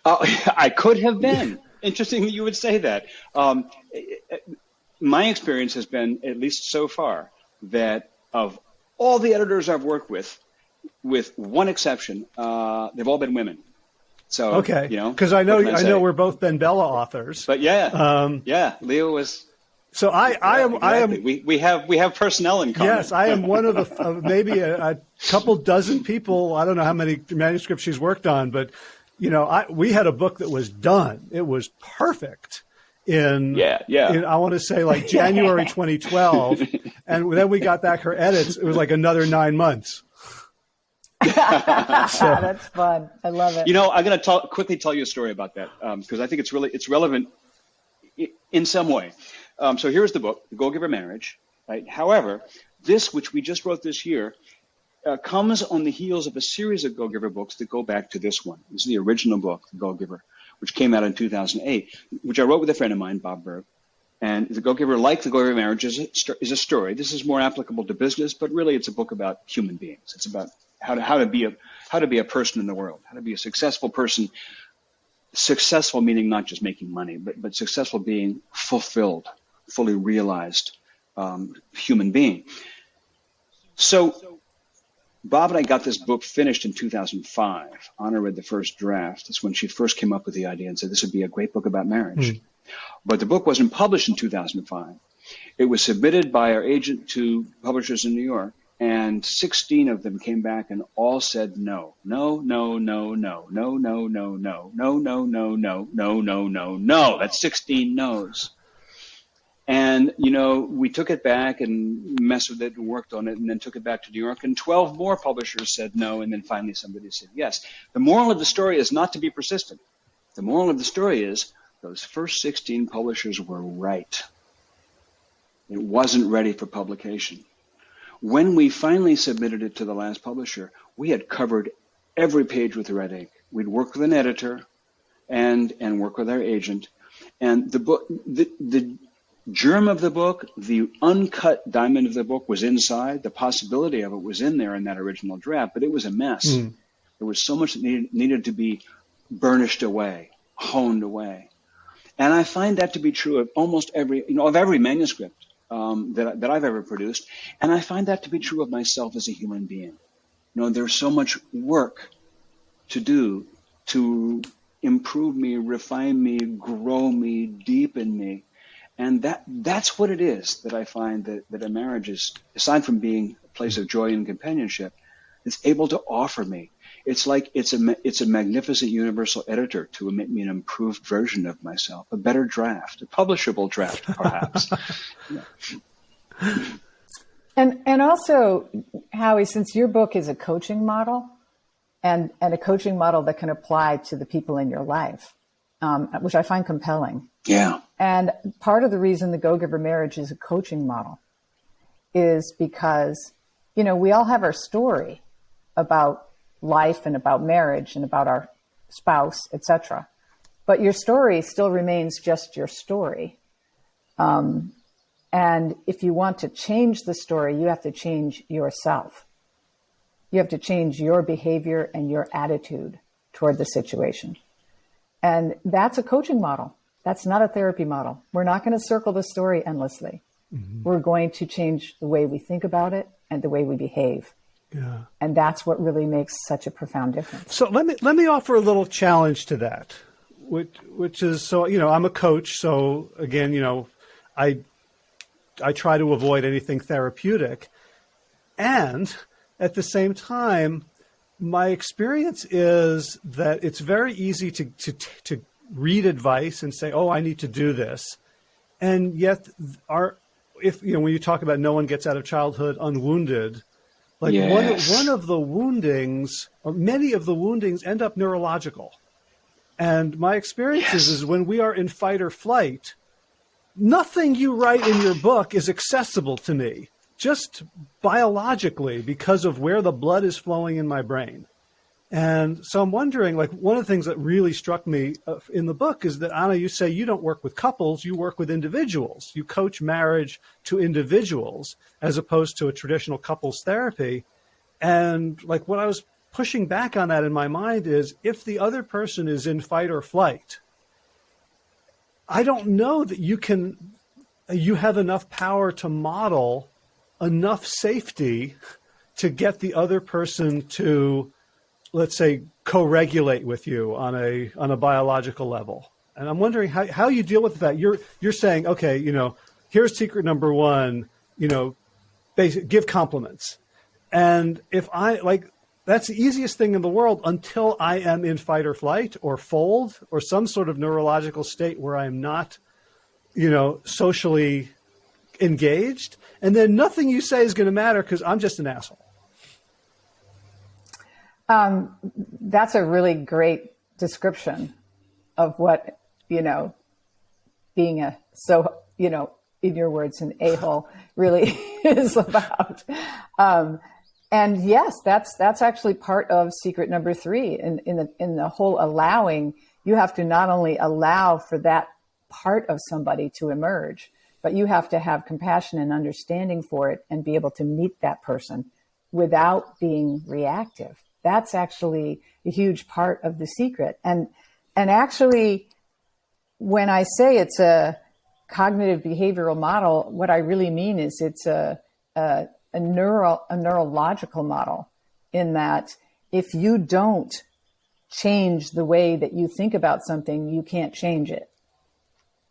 Uh, I could have been. Interesting that you would say that. Um, my experience has been, at least so far, that of all the editors I've worked with, with one exception, uh, they've all been women. So okay, you know, because I know I, I know we're both BenBella authors. But yeah, um, yeah, Leo was. So I, yeah, I am exactly. I am we, we have we have personnel in common. Yes, I am one of the uh, maybe a, a, couple dozen people. I don't know how many manuscripts she's worked on, but you know, I we had a book that was done. It was perfect in yeah yeah. In, I want to say like January 2012, and then we got back her edits. It was like another nine months. That's fun. I love it. You know, I'm going to quickly tell you a story about that because um, I think it's really it's relevant in some way. Um, so here's the book, The Go Giver Marriage. Right. However, this, which we just wrote this year, uh, comes on the heels of a series of Go Giver books that go back to this one. This is the original book, The Go Giver, which came out in 2008, which I wrote with a friend of mine, Bob Burg. And The Go Giver, like The Go Giver Marriage, is a, is a story. This is more applicable to business, but really it's a book about human beings. It's about how to, how to be a how to be a person in the world, how to be a successful person. Successful meaning not just making money, but but successful being fulfilled, fully realized um, human being. So Bob and I got this book finished in 2005. Anna read the first draft. That's when she first came up with the idea and said this would be a great book about marriage. Mm. But the book wasn't published in 2005. It was submitted by our agent to publishers in New York, and 16 of them came back and all said no. No, no, no, no, no, no, no, no, no, no, no, no, no, no, no, no. That's 16 no's. And, you know, we took it back and messed with it and worked on it and then took it back to New York and 12 more publishers said no and then finally somebody said yes. The moral of the story is not to be persistent. The moral of the story is those first 16 publishers were right. It wasn't ready for publication. When we finally submitted it to the last publisher, we had covered every page with red ink. We'd worked with an editor and, and work with our agent. And the book, the, the germ of the book, the uncut diamond of the book was inside. The possibility of it was in there in that original draft, but it was a mess. Mm. There was so much that needed, needed to be burnished away, honed away. And I find that to be true of almost every, you know, of every manuscript um, that, that I've ever produced. And I find that to be true of myself as a human being. You know, there's so much work to do to improve me, refine me, grow me, deepen me and that that's what it is that I find that, that a marriage is, aside from being a place of joy and companionship, it's able to offer me. It's like it's a it's a magnificent universal editor to emit me an improved version of myself, a better draft, a publishable draft, perhaps. yeah. And and also, Howie, since your book is a coaching model, and and a coaching model that can apply to the people in your life, um, which I find compelling. Yeah. And part of the reason the Go Giver marriage is a coaching model is because, you know, we all have our story about life and about marriage and about our spouse, etc. But your story still remains just your story. Um, and if you want to change the story, you have to change yourself. You have to change your behavior and your attitude toward the situation. And that's a coaching model. That's not a therapy model. We're not going to circle the story endlessly. Mm-hmm. We're going to change the way we think about it and the way we behave. Yeah. And that's what really makes such a profound difference. So let me let me offer a little challenge to that. Which which is so you know, I'm a coach, so again, you know, I I try to avoid anything therapeutic. And at the same time, my experience is that it's very easy to, to, to read advice and say, oh, I need to do this. And yet, our, if, you know, when you talk about no one gets out of childhood unwounded, like yes. one, one of the woundings, or many of the woundings end up neurological. And my experience yes. is, is when we are in fight or flight, nothing you write in your book is accessible to me just biologically because of where the blood is flowing in my brain. And so I'm wondering, like, one of the things that really struck me uh, in the book is that, Anna, you say you don't work with couples, you work with individuals. You coach marriage to individuals as opposed to a traditional couples therapy. And, like, what I was pushing back on that in my mind is if the other person is in fight or flight, I don't know that you can, you have enough power to model enough safety to get the other person to, let's say, co-regulate with you on a on a biological level. And I'm wondering how, how you deal with that. You're you're saying, okay, you know, here's secret number one, you know, basic, give compliments. And if I like that's the easiest thing in the world until I am in fight or flight or fold or some sort of neurological state where I'm not, you know, socially engaged, and then nothing you say is going to matter because I'm just an asshole. Um, that's a really great description of what you know being a so you know in your words, an a hole really is about. Um, and yes, that's that's actually part of secret number three. In in the in the whole allowing, you have to not only allow for that part of somebody to emerge, but you have to have compassion and understanding for it and be able to meet that person without being reactive. That's actually a huge part of the secret. And and actually, when I say it's a cognitive behavioral model, what I really mean is it's a, a, a, neural, a neurological model in that if you don't change the way that you think about something, you can't change it.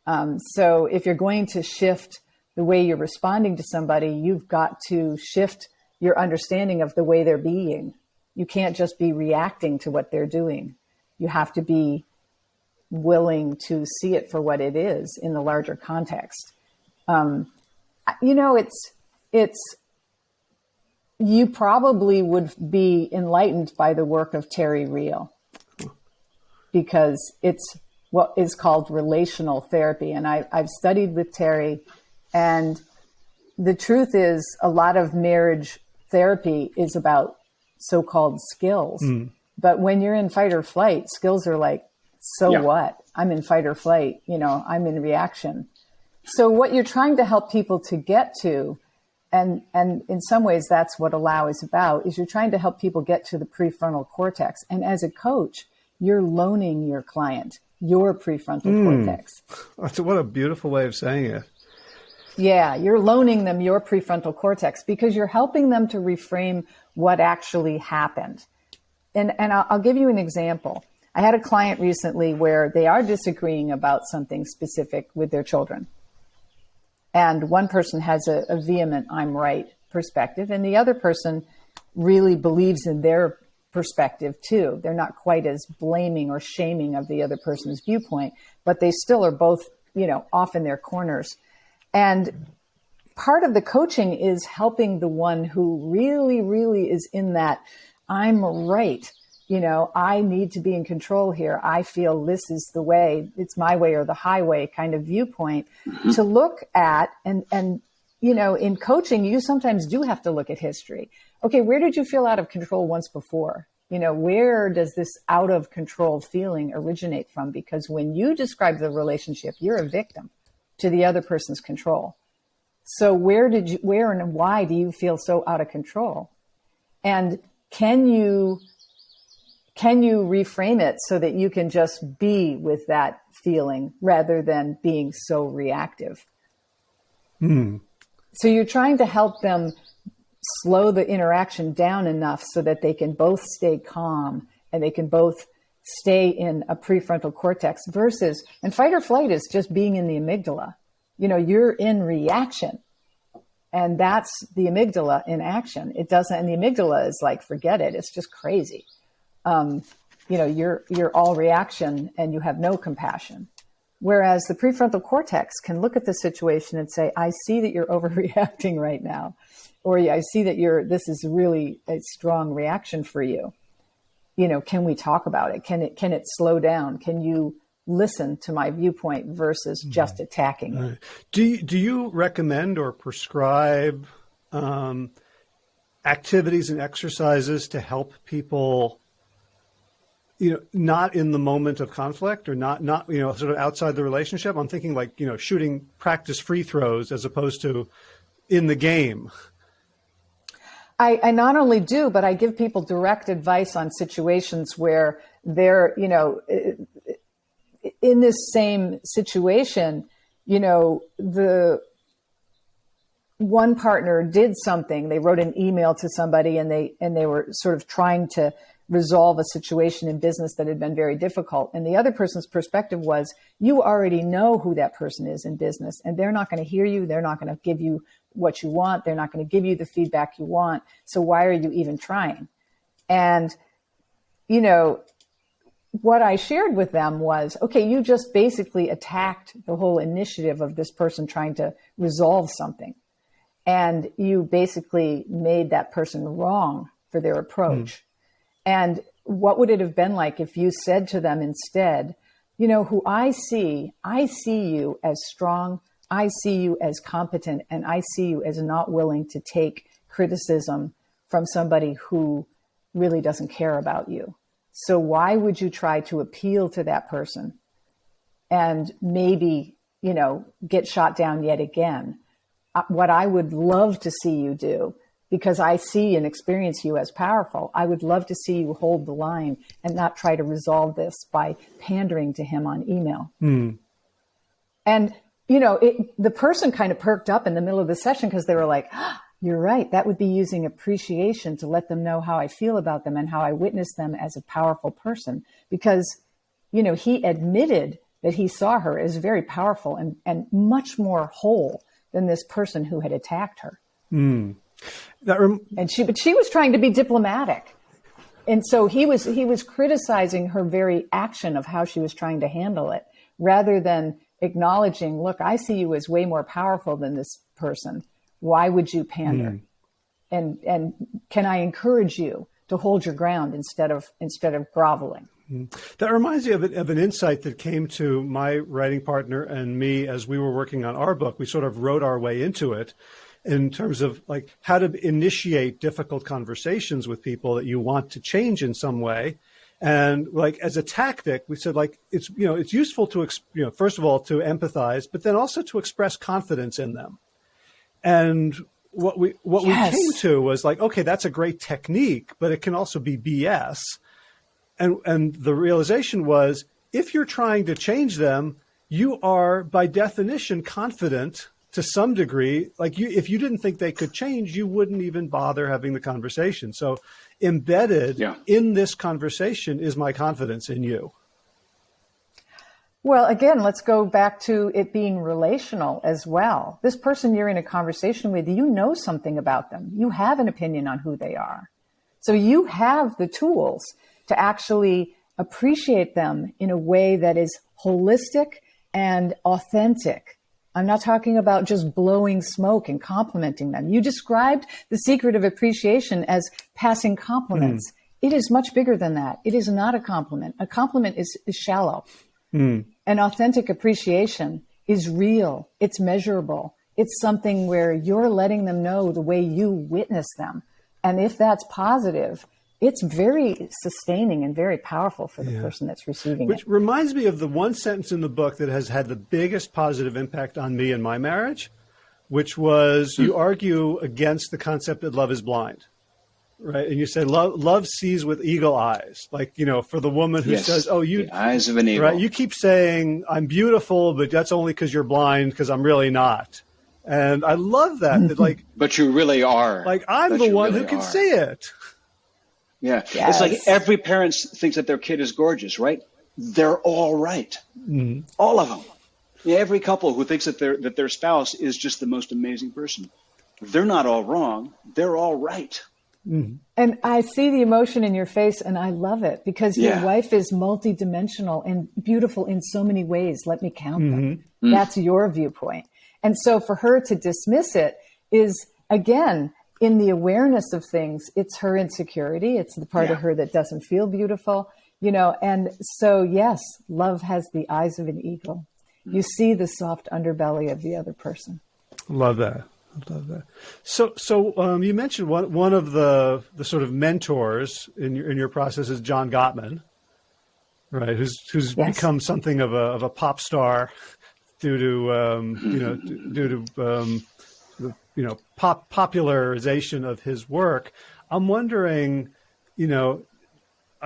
Um, so if you're going to shift the way you're responding to somebody, you've got to shift your understanding of the way they're being. You can't just be reacting to what they're doing. You have to be willing to see it for what it is in the larger context. Um, you know, it's it's you probably would be enlightened by the work of Terry Real because it's what is called relational therapy, and I, I've studied with Terry, and the truth is, a lot of marriage therapy is about so-called skills. Mm. But when you're in fight or flight, skills are like so yeah. what? I'm in fight or flight, you know, I'm in reaction. So what you're trying to help people to get to, and and in some ways that's what allow is about, is you're trying to help people get to the prefrontal cortex. And as a coach, you're loaning your client your prefrontal mm. cortex. That's what a beautiful way of saying it. Yeah, you're loaning them your prefrontal cortex because you're helping them to reframe what actually happened. And and I'll, give you an example. I had a client recently where they are disagreeing about something specific with their children. And one person has a, a vehement, I'm right perspective, and the other person really believes in their perspective too. They're not quite as blaming or shaming of the other person's viewpoint, but they still are both, you know, off in their corners. And part of the coaching is helping the one who really, really is in that I'm right you know, I need to be in control here. I feel this is the way, it's my way or the highway kind of viewpoint mm-hmm. to look at and, and, you know, in coaching, you sometimes do have to look at history. Okay, where did you feel out of control once before? You know, where does this out of control feeling originate from? Because when you describe the relationship, you're a victim to the other person's control. So where did you, where and why do you feel so out of control? And can you can you reframe it so that you can just be with that feeling rather than being so reactive? Hmm. So you're trying to help them slow the interaction down enough so that they can both stay calm and they can both stay in a prefrontal cortex versus and fight or flight is just being in the amygdala. You know, you're in reaction. And that's the amygdala in action. It doesn't, and the amygdala is like, forget it. It's just crazy um, you know, you're you're all reaction and you have no compassion. Whereas the prefrontal cortex can look at the situation and say, I see that you're overreacting right now. Or I see that you're this is really a strong reaction for you. You know, can we talk about it? Can it can it slow down? Can you listen to my viewpoint versus just attacking right. Do you, do you recommend or prescribe um, activities and exercises to help people you know, not in the moment of conflict or not, not, you know, sort of outside the relationship. I'm thinking like, you know, shooting practice free throws as opposed to in the game. I, I not only do, but I give people direct advice on situations where they're, you know, in this same situation, you know, the one partner did something. They wrote an email to somebody and they, and they were sort of trying to resolve a situation in business that had been very difficult. And the other person's perspective was, you already know who that person is in business, and they're not going to hear you. They're not going to give you what you want. They're not going to give you the feedback you want. So why are you even trying? And, you know, what I shared with them was, okay, you just basically attacked the whole initiative of this person trying to resolve something. And you basically made that person wrong for their approach. Mm. And what would it have been like if you said to them instead, you know, who I see, I see you as strong, I see you as competent and I see you as not willing to take criticism from somebody who really doesn't care about you. So why would you try to appeal to that person and maybe, you know, get shot down yet again? Uh, what I would love to see you do, because I see and experience you as powerful, I would love to see you hold the line and not try to resolve this by pandering to him on email. Mm. And, you know, it, the person kind of perked up in the middle of the session because they were like, ah, you're right. That would be using appreciation to let them know how I feel about them and how I witness them as a powerful person. Because, you know, he admitted that he saw her as very powerful and, and much more whole than this person who had attacked her. Mm. Rem- and she, but she was trying to be diplomatic. And so he was, he was criticizing her very action of how she was trying to handle it rather than acknowledging, look, I see you as way more powerful than this person why would you pander? Mm. And and can I encourage you to hold your ground instead of instead of groveling? Mm. That reminds me of, of an insight that came to my writing partner and me as we were working on our book. We sort of wrote our way into it in terms of like how to initiate difficult conversations with people that you want to change in some way and like as a tactic we said like it's you know it's useful to you know first of all to empathize but then also to express confidence in them and what we what yes. we came to was like, okay, that's a great technique, but it can also be BS. And and the realization was if you're trying to change them, you are by definition confident to some degree. Like you if you didn't think they could change, you wouldn't even bother having the conversation. So embedded yeah. in this conversation is my confidence in you. Well, again, let's go back to it being relational as well. This person you're in a conversation with, you know something about them. You have an opinion on who they are. So you have the tools to actually appreciate them in a way that is holistic and authentic. I'm not talking about just blowing smoke and complimenting them. You described the secret of appreciation as passing compliments. Mm. It is much bigger than that. It is not a compliment. A compliment is, is shallow. Mm. An authentic appreciation is real. It's measurable. It's something where you're letting them know the way you witness them. And if that's positive, it's very sustaining and very powerful for the yeah. person that's receiving Which it. Which reminds me of the one sentence in the book that has had the biggest positive impact on me and my marriage, which was you hmm. argue against the concept that love is blind. Right, and you say love love sees with eagle eyes, like you know, for the woman who yes, says, "Oh, you eyes of an eagle." Right, you keep saying I'm beautiful, but that's only because you're blind, because I'm really not. And I love that. that like, but you really are. Like I'm but the one really who can are. see it. Yeah, yes. it's like every parent thinks that their kid is gorgeous, right? They're all right. mm-hmm. all of them. Yeah, every couple who thinks that their that their spouse is just the most amazing person, they're not all wrong. They're all right. Mm-hmm. And I see the emotion in your face and I love it because yeah. your wife is multidimensional and beautiful in so many ways. Let me count them. Mm-hmm. mm-hmm. That's your viewpoint. And so for her to dismiss it is again, in the awareness of things, it's her insecurity. It's the part yeah. of her that doesn't feel beautiful, you know. And so, yes, love has the eyes of an eagle. You see the soft underbelly of the other person. Love that. I love that. So, so um, you mentioned one one of the the sort of mentors in your in your process is John Gottman, right? Who's who's yes. become something of a of a pop star due to um, you know due to um, the you know pop popularization of his work. I'm wondering, you know,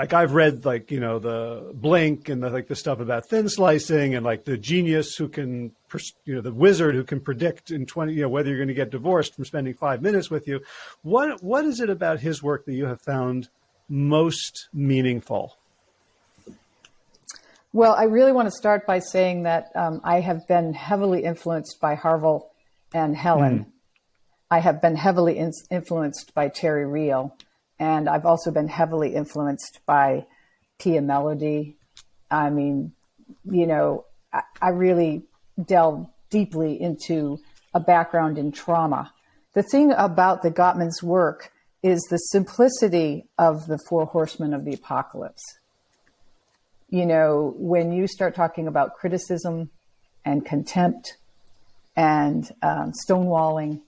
like I've read like you know the Blink and the, like the stuff about thin slicing and like the genius who can you know the wizard who can predict in 20 you know whether you're going to get divorced from spending 5 minutes with you. What what is it about his work that you have found most meaningful? Well I really want to start by saying that um, I have been heavily influenced by Harville and Helen. Mm. I have been heavily in- influenced by Terry Real and I've also been heavily influenced by Pia Mellody. I mean, you know, I, I really delve deeply into a background in trauma. The thing about the Gottman's work is the simplicity of the four horsemen of the apocalypse. You know, when you start talking about criticism and contempt and um, stonewalling.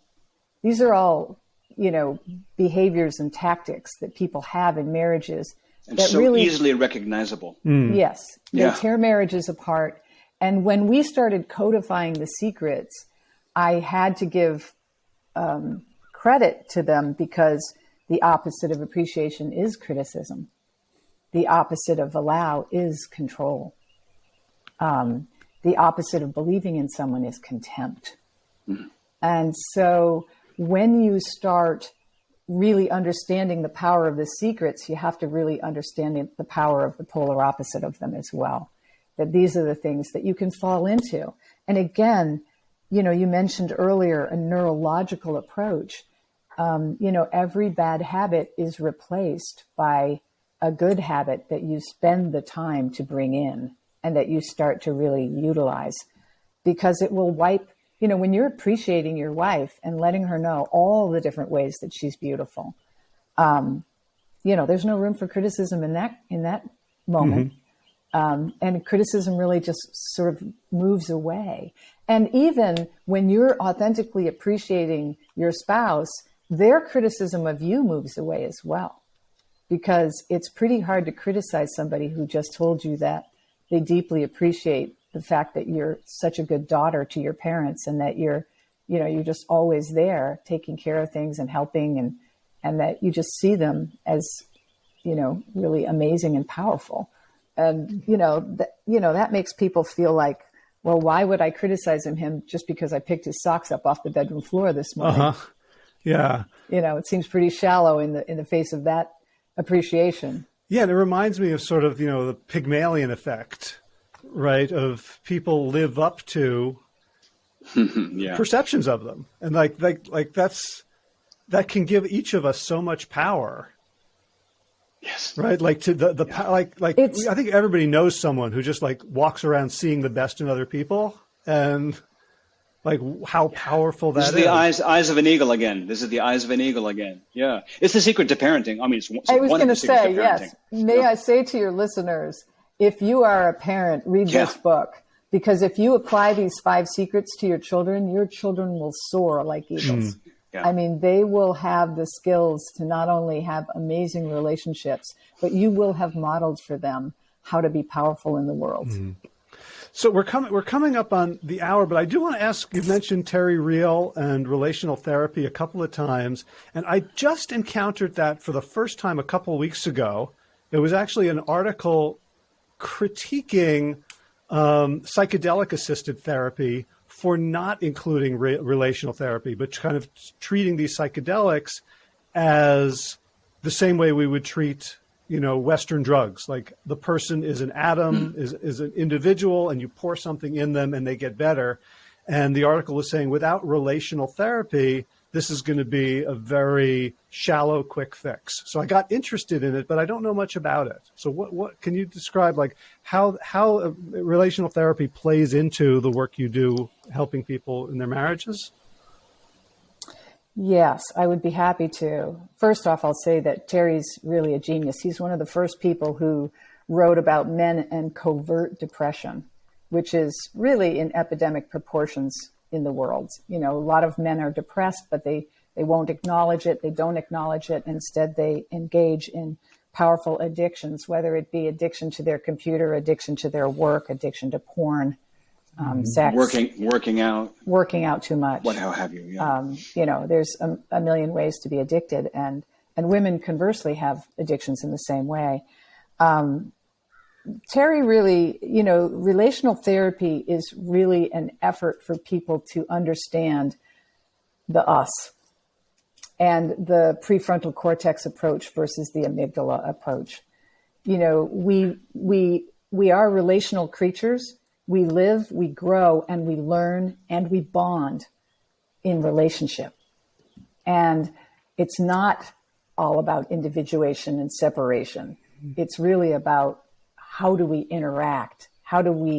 These are all, you know, behaviors and tactics that people have in marriages and that so really easily recognizable. Mm. Yes, they yeah. tear marriages apart. And when we started codifying the secrets, I had to give um, credit to them because the opposite of appreciation is criticism. The opposite of allow is control. Um, the opposite of believing in someone is contempt. Mm-hmm. And so when you start really understanding the power of the secrets, you have to really understand the power of the polar opposite of them as well. That these are the things that you can fall into. And again, you know, you mentioned earlier a neurological approach. Um, you know, every bad habit is replaced by a good habit that you spend the time to bring in and that you start to really utilize because it will wipe you know, when you're appreciating your wife and letting her know all the different ways that she's beautiful, um, you know, there's no room for criticism in that in that moment. Mm-hmm. Um, and criticism really just sort of moves away. And even when you're authentically appreciating your spouse, their criticism of you moves away as well. Because it's pretty hard to criticize somebody who just told you that they deeply appreciate the fact that you're such a good daughter to your parents and that you're you know you're just always there taking care of things and helping and and that you just see them as you know really amazing and powerful. And you know that you know that makes people feel like well why would i criticize him, him just because i picked his socks up off the bedroom floor this morning? Uh-huh. yeah. You know it seems pretty shallow in the in the face of that appreciation. Yeah and it reminds me of sort of you know the pygmalion effect right, of people live up to yeah. perceptions of them. And like, like, like that's, that can give each of us so much power. Yes. Right. Like to the, the, yeah. like, like, it's, I think everybody knows someone who just like walks around seeing the best in other people and like how powerful that this is. the eyes, eyes of an eagle again. This is the eyes of an eagle again. Yeah. It's the secret to parenting. I mean, it's, it's I was going to say, yes. May yeah. I say to your listeners, if you are a parent, read yeah. this book because if you apply these five secrets to your children, your children will soar like eagles. Mm. Yeah. I mean, they will have the skills to not only have amazing relationships, but you will have modeled for them how to be powerful in the world. Mm. So we're coming we're coming up on the hour, but I do want to ask. You mentioned Terry Real and relational therapy a couple of times, and I just encountered that for the first time a couple of weeks ago. It was actually an article critiquing um, psychedelic assisted therapy for not including re- relational therapy, but kind of treating these psychedelics as the same way we would treat, you know, Western drugs. Like the person is an atom, mm. is, is an individual, and you pour something in them and they get better. And the article is saying without relational therapy, this is going to be a very shallow, quick fix. So I got interested in it, but I don't know much about it. So what, what can you describe like how, how relational therapy plays into the work you do helping people in their marriages? Yes, I would be happy to. First off, I'll say that Terry's really a genius. He's one of the first people who wrote about men and covert depression, which is really in epidemic proportions in the world. You know, a lot of men are depressed, but they, they won't acknowledge it. They don't acknowledge it. Instead, they engage in powerful addictions, whether it be addiction to their computer, addiction to their work, addiction to porn, um, mm-hmm. sex, working, working out, working out too much. What, how have you? Yeah. Um, you know, there's a, a, million ways to be addicted, and and women conversely have addictions in the same way. Um, Terry really, you know, relational therapy is really an effort for people to understand the us and the prefrontal cortex approach versus the amygdala approach. You know, we we we are relational creatures. We live, we grow, and we learn and we bond in relationship. And it's not all about individuation and separation. It's really about how do we interact? How do we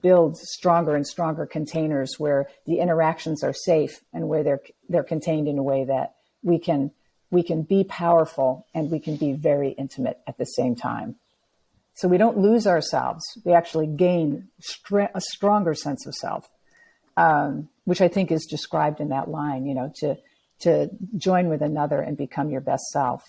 build stronger and stronger containers where the interactions are safe and where they're they're contained in a way that we can we can be powerful and we can be very intimate at the same time. So we don't lose ourselves. We actually gain a stronger sense of self. um, which I think is described in that line, you know, to, to join with another and become your best self.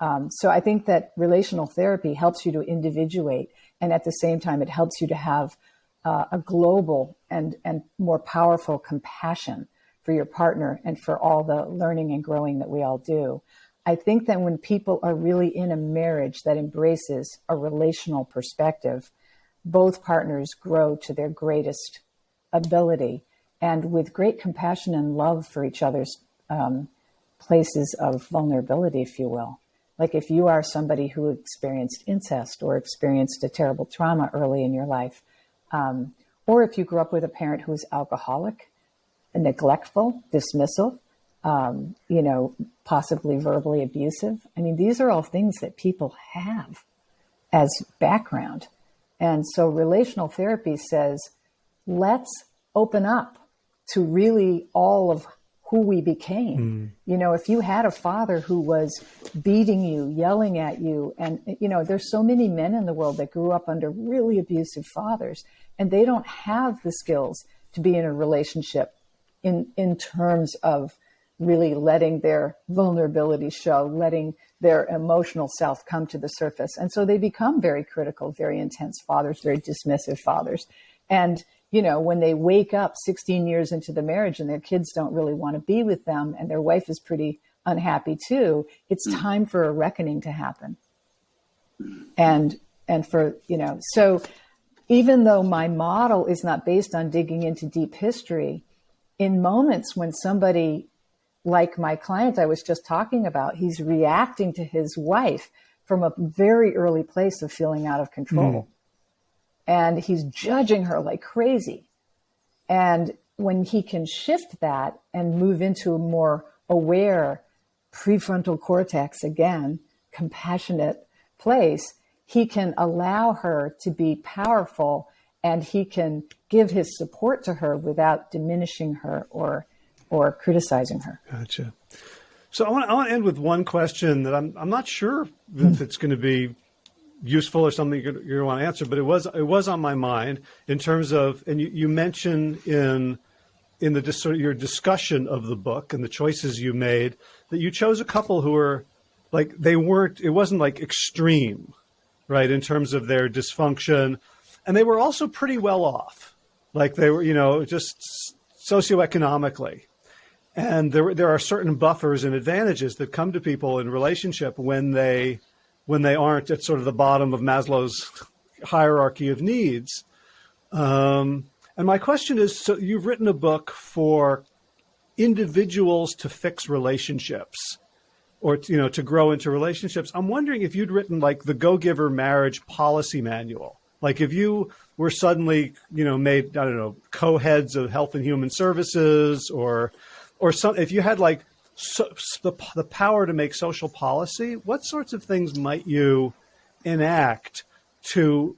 Um, so I think that relational therapy helps you to individuate, and at the same time, it helps you to have uh, a global and and more powerful compassion for your partner and for all the learning and growing that we all do. I think that when people are really in a marriage that embraces a relational perspective, both partners grow to their greatest ability and with great compassion and love for each other's um, places of vulnerability, if you will. Like if you are somebody who experienced incest or experienced a terrible trauma early in your life, um, or if you grew up with a parent who was alcoholic, neglectful, dismissive, um, you know, possibly verbally abusive. I mean, these are all things that people have as background. And so relational therapy says, let's open up to really all of who we became. Mm. You know, if you had a father who was beating you, yelling at you, and, you know, there's so many men in the world that grew up under really abusive fathers, and they don't have the skills to be in a relationship in, in terms of really letting their vulnerability show, letting their emotional self come to the surface. And so they become very critical, very intense fathers, very dismissive fathers. And you know, when they wake up 16 years into the marriage and their kids don't really want to be with them and their wife is pretty unhappy too, it's mm. time for a reckoning to happen. And, and for, you know, so even though my model is not based on digging into deep history, in moments when somebody like my client I was just talking about, he's reacting to his wife from a very early place of feeling out of control. Mm and he's judging her like crazy. And when he can shift that and move into a more aware prefrontal cortex again, compassionate place, he can allow her to be powerful and he can give his support to her without diminishing her or or criticizing her. Gotcha. So I want, I want to end with one question that I'm, I'm not sure if mm-hmm. it's going to be useful or something you're, you want to answer, but it was it was on my mind in terms of, and you, you mentioned in in the your discussion of the book and the choices you made that you chose a couple who were like they weren't it wasn't like extreme, right, in terms of their dysfunction, and they were also pretty well off, like they were you know just socioeconomically. And there, there are certain buffers and advantages that come to people in relationship when they when they aren't at sort of the bottom of Maslow's hierarchy of needs. Um, and my question is, so you've written a book for individuals to fix relationships or, you know, to grow into relationships. I'm wondering if you'd written like the Go Giver marriage policy manual. Like if you were suddenly, you know, made, I don't know, co-heads of health and human services or, or some, if you had like so, the, the power to make social policy, what sorts of things might you enact to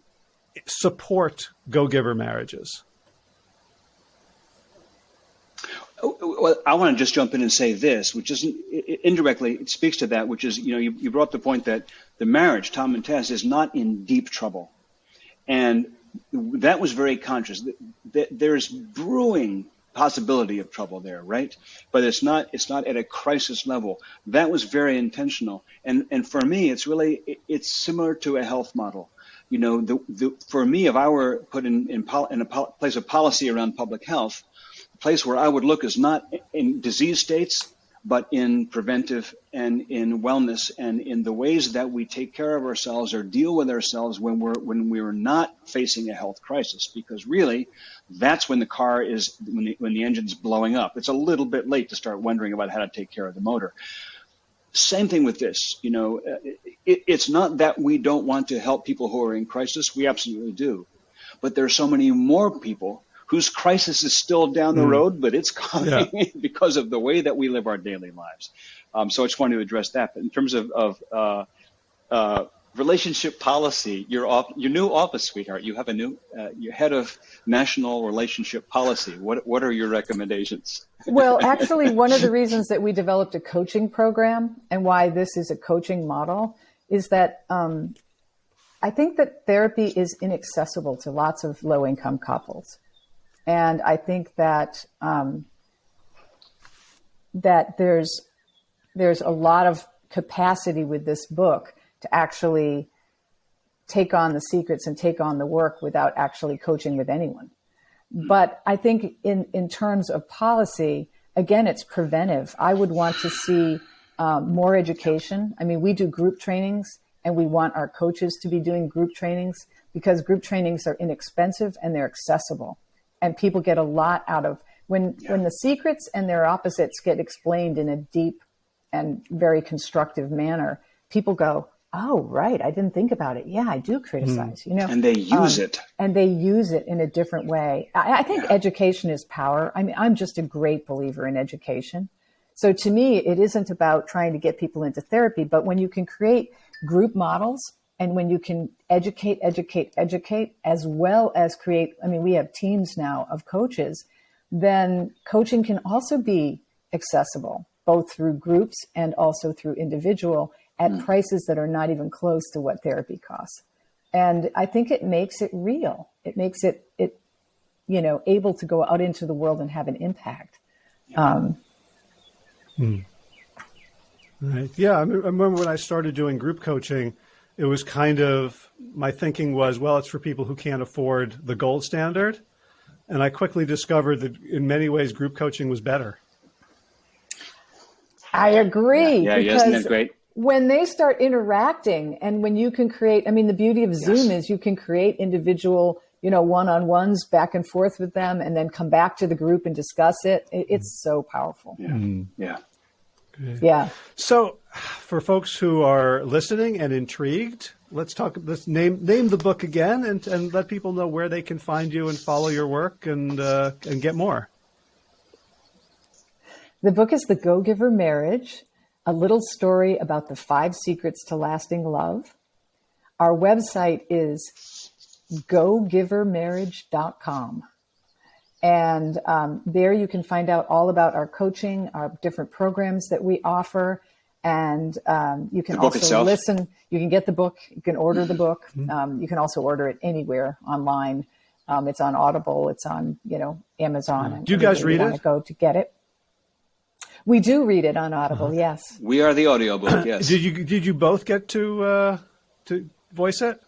support go-giver marriages? Oh, well, I want to just jump in and say this, which is indirectly it speaks to that, which is you know you, you brought up the point that the marriage, Tom and Tess, is not in deep trouble, and that was very conscious. There's brewing possibility of trouble there, right? But it's not it's not at a crisis level. That was very intentional, and and for me, it's really it's similar to a health model. You know, the, the for me, if I were put in in, in a place of policy around public health, the place where I would look is not in disease states but in preventive and in wellness and in the ways that we take care of ourselves or deal with ourselves when we're when we're not facing a health crisis because really that's when the car is when the, when the engine's blowing up it's a little bit late to start wondering about how to take care of the motor same thing with this you know it, it's not that we don't want to help people who are in crisis we absolutely do but there are so many more people whose crisis is still down the mm. road, but it's coming yeah. because of the way that we live our daily lives. Um, so I just wanted to address that. But in terms of, of uh, uh, relationship policy, your off, your new office, sweetheart, you have a new uh, your head of national relationship policy. What what are your recommendations? well, actually, one of the reasons that we developed a coaching program and why this is a coaching model is that um, I think that therapy is inaccessible to lots of low income couples And I think that um, that there's there's a lot of capacity with this book to actually take on the secrets and take on the work without actually coaching with anyone. But I think in, in terms of policy, again, it's preventive. I would want to see um, more education. I mean, we do group trainings and we want our coaches to be doing group trainings because group trainings are inexpensive and they're accessible. And people get a lot out of when yeah. when the secrets and their opposites get explained in a deep and very constructive manner, people go, "Oh, right, I didn't think about it. Yeah, I do criticize." Mm. You know, and they use um, it, and they use it in a different way. I, I think yeah. education is power. I mean, I'm just a great believer in education. So to me, it isn't about trying to get people into therapy, but when you can create group models and when you can educate, educate, educate, as well as create, I mean, we have teams now of coaches, then coaching can also be accessible both through groups and also through individual at mm. prices that are not even close to what therapy costs. And I think it makes it real. It makes it, it, you know, able to go out into the world and have an impact. Um, hmm. Right. Yeah. I, remember when I started doing group coaching, it was kind of my thinking was, well, it's for people who can't afford the gold standard. And I quickly discovered that in many ways, group coaching was better. I agree. Yeah, yeah isn't that great? When they start interacting and when you can create, I mean, the beauty of Zoom yes. is you can create individual, you know, one-on-ones back and forth with them and then come back to the group and discuss it. It's so powerful. Yeah. Mm. Yeah. Yeah. So, for folks who are listening and intrigued, let's talk. Let's name name the book again, and and let people know where they can find you and follow your work and uh, and get more. The book is The Go Giver Marriage, a little story about the five secrets to lasting love. Our website is gogivermarriage.com. And um, there you can find out all about our coaching, our different programs that we offer. And um, you can also itself. listen. You can get the book. You can order the book. Mm-hmm. Um, you can also order it anywhere online. Um, it's on Audible. It's on you know Amazon. Mm-hmm. Do you guys read it? Go to get it. We do read it on Audible. Uh-huh. Yes. We are the audiobook. Yes. did you did you both get to uh, to voice it?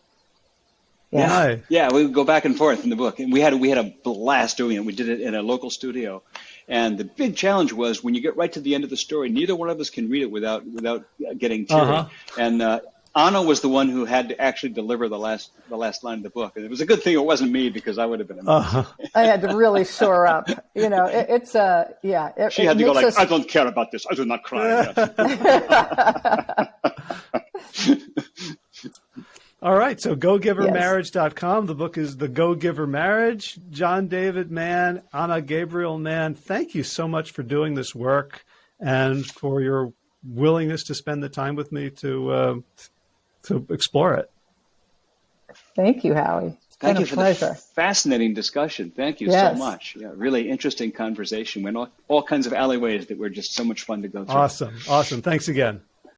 Yeah. yeah, we would go back and forth in the book, and we had we had a blast doing it. We did it in a local studio, and the big challenge was when you get right to the end of the story, neither one of us can read it without without getting teary. Uh-huh. And uh, Anna was the one who had to actually deliver the last the last line of the book, and it was a good thing it wasn't me because I would have been. Uh-huh. I had to really shore up. You know, it, it's a uh, yeah. It, she had to go like, us... "I don't care about this. I do not cry." All right. So gogivermarriage.com. The book is The Go Giver Marriage. John David Mann, Anna Gabriel Mann, thank you so much for doing this work and for your willingness to spend the time with me to uh, to explore it. Thank you, Howie. Thank you for pleasure. the fascinating discussion. Thank you yes. so much. Yeah, really interesting conversation. Went all, all kinds of alleyways that were just so much fun to go through. Awesome. Awesome. Thanks again.